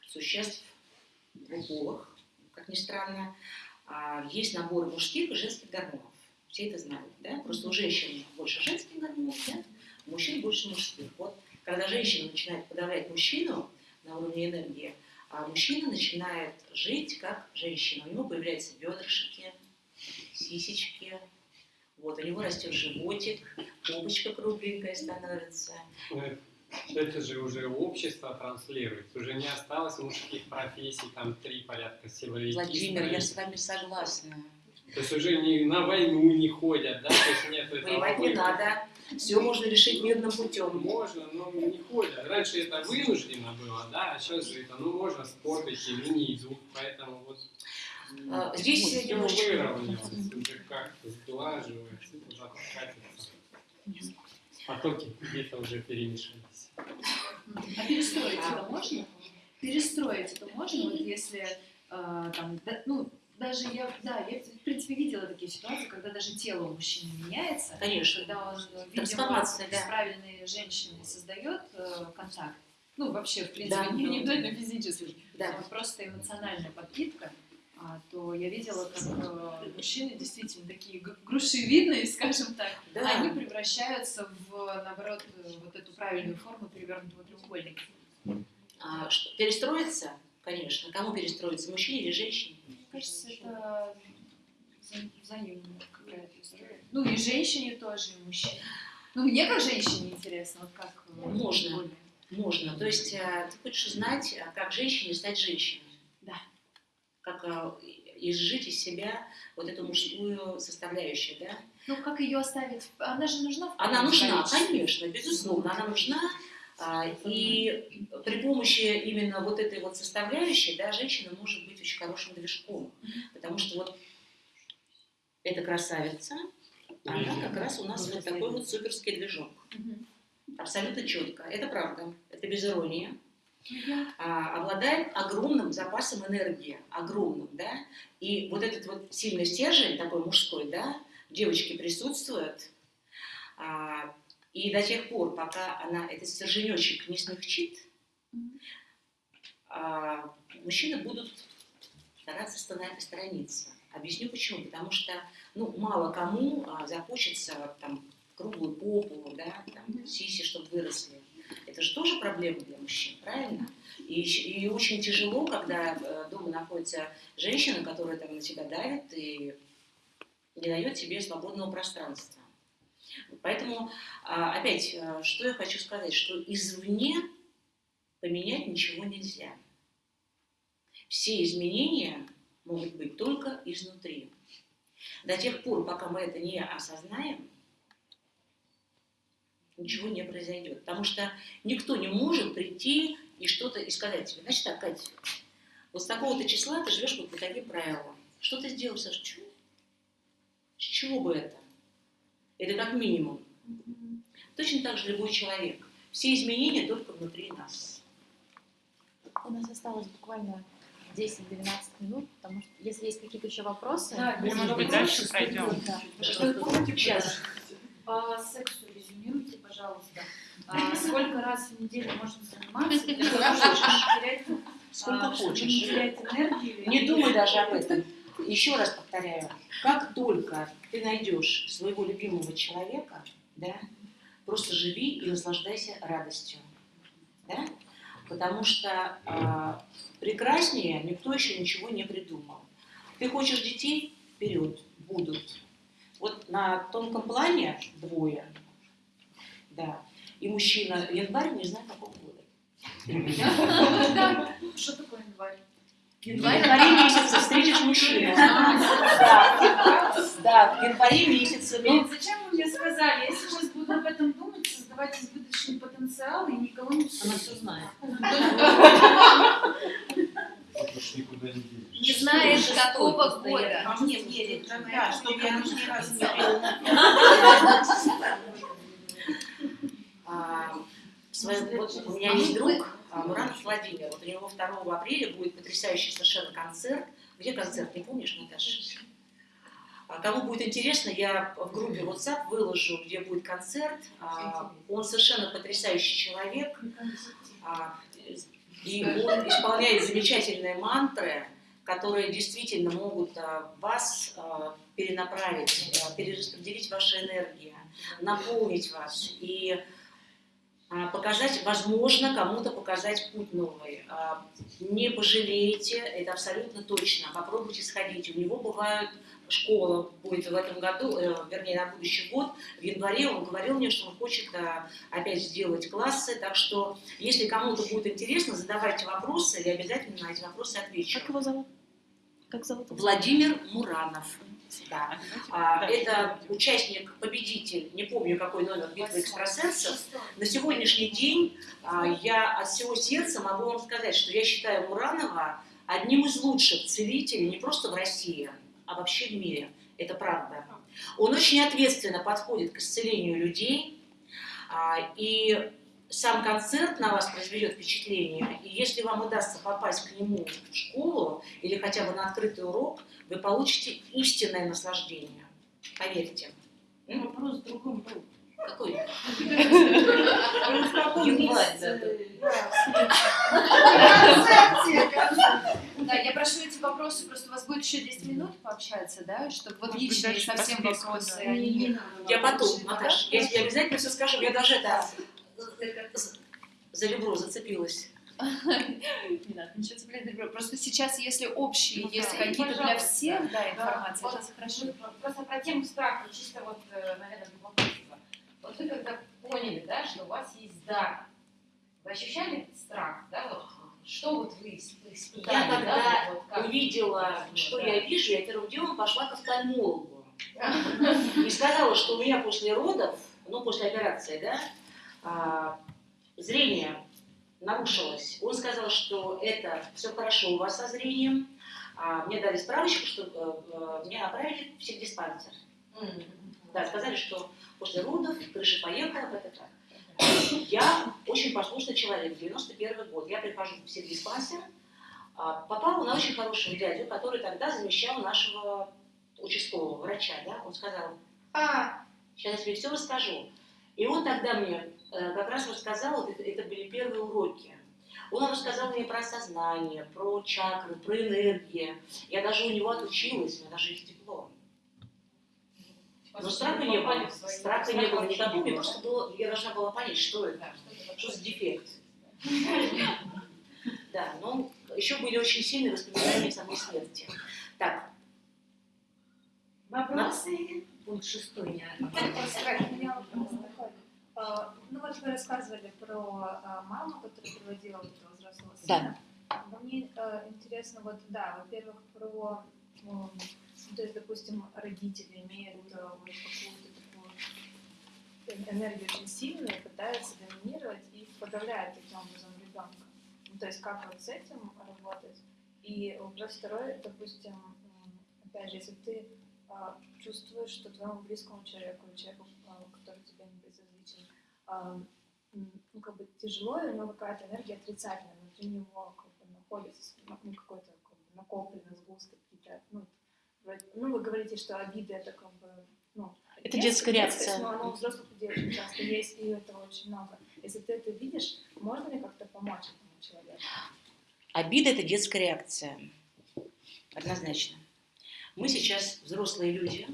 существ двуполых, как ни странно, а, есть набор мужских и женских гормонов. Все это знают, да? Просто у женщин больше женских гормонов, да? у мужчин больше мужских. Вот когда женщина начинает подавлять мужчину на уровне энергии, а мужчина начинает жить как женщина. У него появляются бедрышки, сисечки, вот, у него растет животик, попочка кругленькая становится. Ну, Это же уже общество транслирует, уже не осталось мужских профессий, там три порядка силовики. Владимир, я с вами согласна. То есть уже не, на войну не ходят, да? То есть нет этого Воевать не надо. Все можно решить мирным путем. Можно, но не ходят. Раньше это вынуждено было, да, а сейчас же это, ну, можно спорт идти, ну, не идут, поэтому вот А, здесь всё немножечко- выровнялось, уже как-то сглаживается, куда-то катится. Потоки где-то уже перемешались. А перестроить это можно? Перестроить это можно, вот если э, там, да, ну, даже я, да, я в принципе видела такие ситуации, когда даже тело у мужчины меняется, Конечно. когда он, видимо, Трансформация, да. с правильной женщиной создает э, контакт. Ну, вообще, в принципе, Да. не, не обязательно физический, Да. а просто эмоциональная подпитка, то я видела, как э, мужчины действительно такие грушевидные, скажем так, Да. они превращаются в, наоборот, э, вот эту правильную форму перевернутого треугольника. А, что, перестроиться? Конечно. Кому перестроиться? Мужчине или женщине? Мне кажется, это вза- взаимная какая-то история. Ну и женщине тоже, и мужчине. Ну, мне как женщине интересно, вот как... э, Можно. Можно. То есть а, ты хочешь знать, а, как женщине стать женщиной. Как а, изжить из себя вот эту мужскую составляющую, да? Ну, как ее оставить? Она же нужна в Она нужна, конечно, безусловно, она нужна. А, И при помощи именно вот этой вот составляющей, да, женщина может быть очень хорошим движком. Потому что вот эта красавица, она как раз у нас вот такой вот суперский движок. Абсолютно четко. Это правда. Это без иронии. А, обладает огромным запасом энергии, огромным, да, и вот этот вот сильный стержень, такой мужской, да, в девочке присутствует, а, и до тех пор, пока она этот стерженечек не смягчит, а, мужчины будут стараться сторониться. Объясню почему. Потому что ну, мало кому захочется там, круглую попу, да, там, сиси, чтобы выросли. Это же тоже проблема для мужчин, правильно? И, и очень тяжело, когда э, дома находится женщина, которая там на тебя давит и не дает тебе свободного пространства. Поэтому, а, опять, э, что я хочу сказать, что извне поменять ничего нельзя. Все изменения могут быть только изнутри. До тех пор, пока мы это не осознаем, ничего не произойдет. Потому что никто не может прийти и что-то и сказать тебе, значит так, Катя, вот с такого-то числа ты живешь вот по таким правилам. Что ты сделал, Саша? Чего? С чего бы это? Это как минимум. Точно так же любой человек. Все изменения только внутри нас. У нас осталось буквально 10-12 минут, потому что если есть какие-то еще вопросы... Да, мы Может быть, дальше пройдем. Да. Что вы помните, Сейчас. По сексу резюмируйте, пожалуйста. А, сколько раз в неделю можно заниматься для того, чтобы не терять, Сколько а, хочешь. не терять энергию? Не и- думай даже об этом. Еще раз повторяю, как только ты найдешь своего любимого человека, да, просто живи и наслаждайся радостью. Да? Потому что а, прекраснее никто еще ничего не придумал. Ты хочешь детей? Вперед, будут. Вот на тонком плане двое, да. И мужчина январь, не знаю какого года. Да. Что такое январь? В январе месяце встретишь мужчину. Да, да, в январе месяце. Блин, Ну, зачем вы мне сказали? Я сейчас буду об этом думать, создавать избыточный потенциал и никого не она все знает. Не знаешь, какого года. А мне верит, да, чтобы я лишний раз не А, вот у меня есть друг а, Муранов Владимир. Вот у него 2 апреля будет потрясающий совершенно концерт. Где концерт, не помнишь, Наташа? А Кому будет интересно, я в группе WhatsApp выложу, где будет концерт. А, Он совершенно потрясающий человек. И он исполняет замечательные мантры, которые действительно могут а, вас а, перенаправить, а, перераспределить ваши энергии, наполнить вас. И показать, возможно, кому-то показать путь новый. А, Не пожалеете, это абсолютно точно. Попробуйте сходить. У него бывают школа будет в этом году, э, вернее, на будущий год, в январе он говорил мне, что он хочет а, опять сделать классы, так что, если кому-то будет интересно, задавайте вопросы, я обязательно на эти вопросы отвечу. Как его зовут? Как зовут? Владимир Муранов. Да. А, это участник, победитель, не помню какой номер битвы экстрасенсов. На сегодняшний день а, я от всего сердца могу вам сказать, что я считаю Муранова одним из лучших целителей не просто в России, а вообще в мире. Это правда. Он очень ответственно подходит к исцелению людей, а, и сам концерт на вас произведет впечатление, и если вам удастся попасть к нему в школу или хотя бы на открытый урок, вы получите истинное наслаждение. Поверьте. М? Вопрос в другом был. Какой? Да, я прошу эти вопросы, просто у вас будет еще 10 минут пообщаться, да, чтобы вот личные совсем вопросы. Я потом, Наташ, я тебе обязательно все скажу. Я даже это за ребро зацепилась. Не надо ничего цеплять друг друга. Просто сейчас, если общие Ну есть да. какие-то для всех, да, Да, информация, вот это хорошо. Просто про тему страха, чисто вот, э, наверное, любопытство. Вот вы когда поняли, да, что у вас есть дар, вы ощущали этот страх, да, вот, что вот вы исп- испытали, Я когда да, вот как? увидела, что да. я вижу, я первым делом пошла к офтальмологу. И сказала, что у меня после родов, ну, после операции, да, а, зрение нарушилось. Он сказал, что это все хорошо у вас со зрением. А, мне дали справочку, что э, э, меня направили в психдиспансер. Да, сказали, что после родов крыша поехала, это так. Я очень послушный человек, 91 год. Я прихожу в психдиспансер, а, попала на очень хорошего дядю, который тогда замещал нашего участкового врача. Да? Он сказал, а, сейчас я тебе все расскажу. И он тогда мне как раз рассказал, вот это, это были первые уроки. Он рассказал мне про сознание, про чакры, про энергии. Я даже у него отучилась, у меня даже есть диплом. Но страха не было. Страха не было никакого, мне просто было, я должна была понять, что это, что за дефект. Да, но еще были очень сильные воспоминания самой смерти. Так, Вопросы? Пункт шестой, А, Ну вот вы рассказывали про а, маму, которая приводила вот этого взрослого сына. Мне э, интересно, вот да, во-первых, про, м, то есть, допустим, родители имеют вот какую-то такую энергию очень сильную, пытаются доминировать и подавляют таким образом ребенка. Ну, то есть как вот с этим работать? И вопрос второй, допустим, опять же, если ты а, чувствуешь, что твоему близкому человеку, человеку, а, который тебе не безразличен, а, м, ну, как бы тяжело, и у него какая-то энергия отрицательная внутри него как бы находится, ну, какой-то как бы, накопленный сгусток какие-то, ну, вроде- ну, вы говорите, что обиды это как бы, ну, Это детская детскость, реакция. но оно у взрослых людей часто есть, и этого очень много. Если ты это видишь, можно ли как-то помочь этому человеку? Обида – это детская реакция. Однозначно. Мы сейчас взрослые люди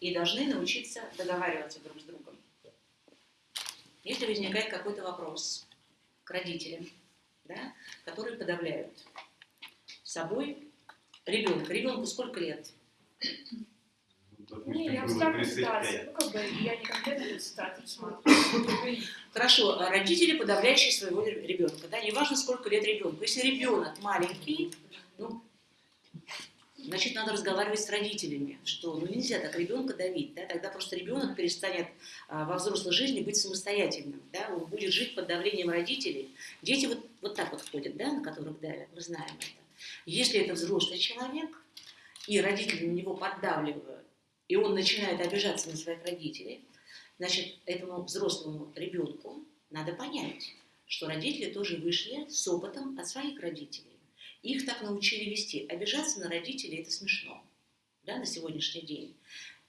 и должны научиться договариваться друг. Если возникает какой-то вопрос к родителям, да, которые подавляют собой ребенка. Ребенку сколько лет? Не, я 35. ситуация. Ну, как бы, я не конкретно ситуацию смотрю. Хорошо, а родители, подавляющие своего ребенка, да, неважно, сколько лет ребенку. Если ребенок маленький, ну, значит, надо разговаривать с родителями, что ну, нельзя так ребенка давить, да, тогда просто ребенок перестанет а, во взрослой жизни быть самостоятельным, да, он будет жить под давлением родителей. Дети вот, вот так вот ходят, да, на которых давят, мы знаем это. Если это взрослый человек, и родители на него поддавливают, и он начинает обижаться на своих родителей, значит, этому взрослому ребенку надо понять, что родители тоже вышли с опытом от своих родителей. Их так научили вести. Обижаться на родителей – это смешно да, на сегодняшний день.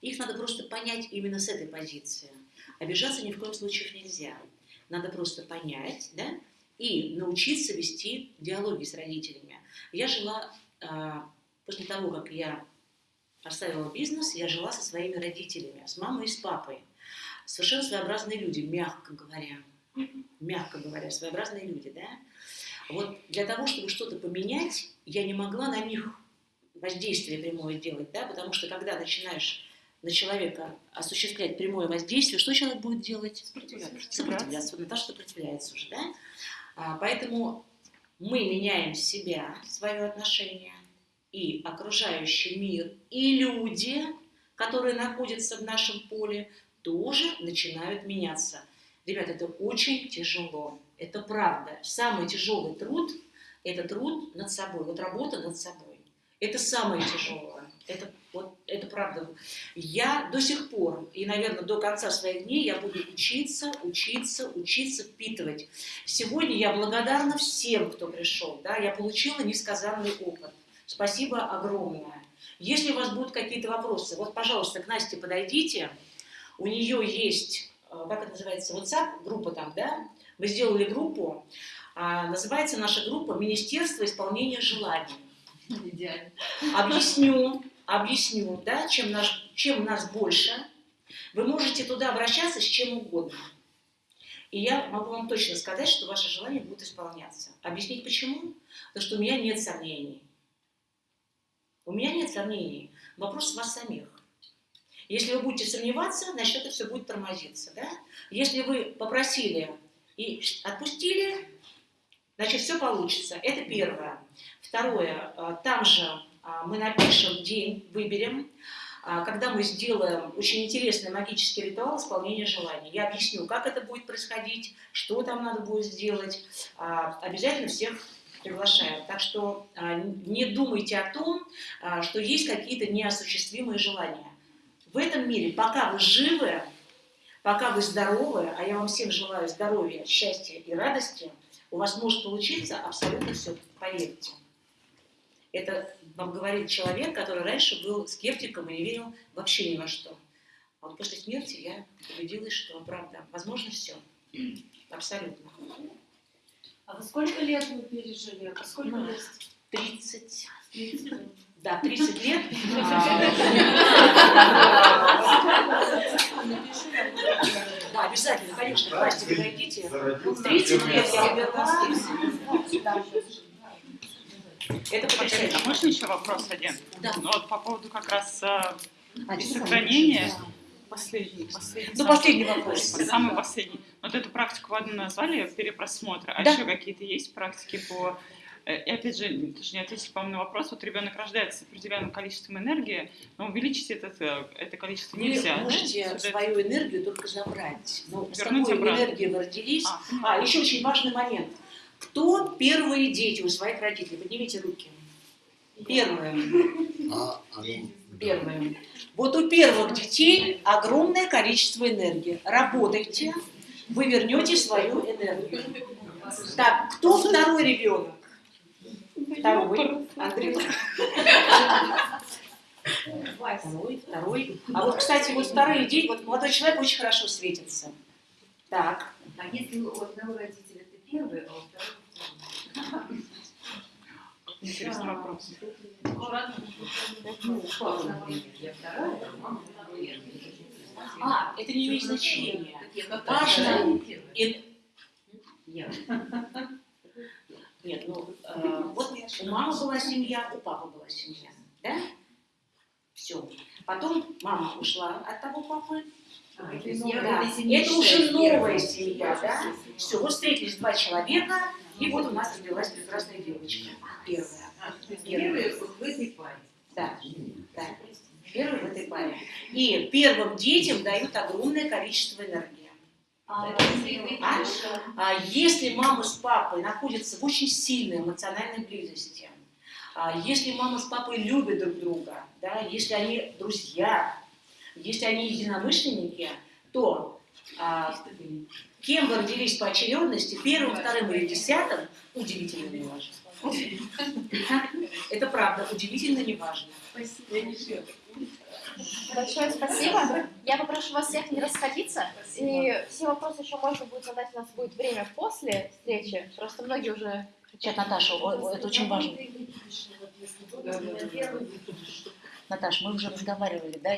Их надо просто понять именно с этой позиции. Обижаться ни в коем случае нельзя. Надо просто понять да, и научиться вести диалоги с родителями. Я жила а, после того, как я оставила бизнес, я жила со своими родителями, с мамой и с папой. Совершенно своеобразные люди, мягко говоря. Мягко говоря, своеобразные люди, да? Вот для того, чтобы что-то поменять, я не могла на них воздействие прямое делать, да, потому что когда начинаешь на человека осуществлять прямое воздействие, что человек будет делать? Сопротивляться. Сопротивляться. Вот Наташа сопротивляется уже, да? А, поэтому мы меняем себя, свое отношение, и окружающий мир, и люди, которые находятся в нашем поле, тоже начинают меняться. Ребята, это очень тяжело. Это правда. Самый тяжелый труд – это труд над собой, вот работа над собой. Это самое тяжелое. Это, вот, это правда. Я до сих пор, и, наверное, до конца своих дней, я буду учиться, учиться, учиться впитывать. Сегодня я благодарна всем, кто пришел. Да? Я получила несказанный опыт. Спасибо огромное. Если у вас будут какие-то вопросы, вот, пожалуйста, к Насте подойдите. У нее есть, как это называется, WhatsApp, группа там, да? Мы сделали группу. А, называется наша группа «Министерство исполнения желаний». Идеально. Объясню, объясню, да, чем, наш, чем нас больше. Вы можете туда обращаться с чем угодно. И я могу вам точно сказать, что ваши желания будут исполняться. Объяснить почему? Потому что у меня нет сомнений. У меня нет сомнений. Вопрос в вас самих. Если вы будете сомневаться, значит, это все будет тормозиться. Да? Если вы попросили и отпустили, значит, все получится. Это первое. Второе. а, Там же а, мы напишем день, выберем, а, когда мы сделаем очень интересный магический ритуал исполнения желаний. Я объясню, как это будет происходить, что там надо будет сделать. А, Обязательно всех приглашаем. Так что не думайте о том, что есть какие-то неосуществимые желания. В этом мире, пока вы живы, пока вы здоровы, а я вам всем желаю здоровья, счастья и радости, у вас может получиться абсолютно все, поверьте. Это вам говорит человек, который раньше был скептиком и не верил вообще ни во что. А вот после смерти я убедилась, что правда, возможно все. Абсолютно. А вы сколько лет вы пережили? А сколько Ну, лет? 30. 30. Да, 30 лет. Да, обязательно, конечно, к Насте подойдите. 30 лет я. Это потрясающе. А можно еще вопрос один? Да. Ну, вот по поводу как раз э, А, сохранения. там? Последний, последний. Ну, самый- последний вопрос. Самый последний. Вот эту практику вы одну назвали, перепросмотра. А Да. еще какие-то есть практики по... э, И опять же, тоже не ответили, по-моему, на вопрос. Вот ребенок рождается с определенным количеством энергии, но увеличить это, это количество Вы нельзя. да? можете Сюда- свою энергию только забрать. Ну, с какой обратно. энергией вы родились. А, А, еще очень важный момент. Кто первые дети у своих родителей? Поднимите руки. Первые. А, а ну, Первые. Вот у первых детей огромное количество энергии. Работайте, вы вернете свою энергию. Так, кто второй ребенок? Второй. Андрей. Второй, второй. А вот, кстати, вот вторые дети, вот молодой человек очень хорошо светится. Так. А если у одного родителя ты первый, а у второго Интересный вопрос. Ну, а. А, это не имеет значения. Важно. Нет, ну, э, вот у мамы была семья, у папы была семья, да? Все. Потом мама ушла от того папы. А, то Да. есть я в этой семье Это уже новая семья, да? Все, вот встретились два человека, и вот у нас родилась прекрасная девочка. Первая. Первый в этой паре. Да, да. Первый в этой паре. И первым детям дают огромное количество энергии. Если мама с папой находятся в очень сильной эмоциональной близости, а если мама с папой любят друг друга, да, если они друзья, если они единомышленники, то а, кем вы родились по очередности, первым, вторым или десятым, удивительно не важно. Это правда, удивительно не важно. Большое спасибо. Я попрошу вас всех не расходиться. И все вопросы еще можно будет задать, у нас будет время после встречи. Просто многие уже Сейчас, Наташа, это очень важно. Наташ, мы уже разговаривали, да?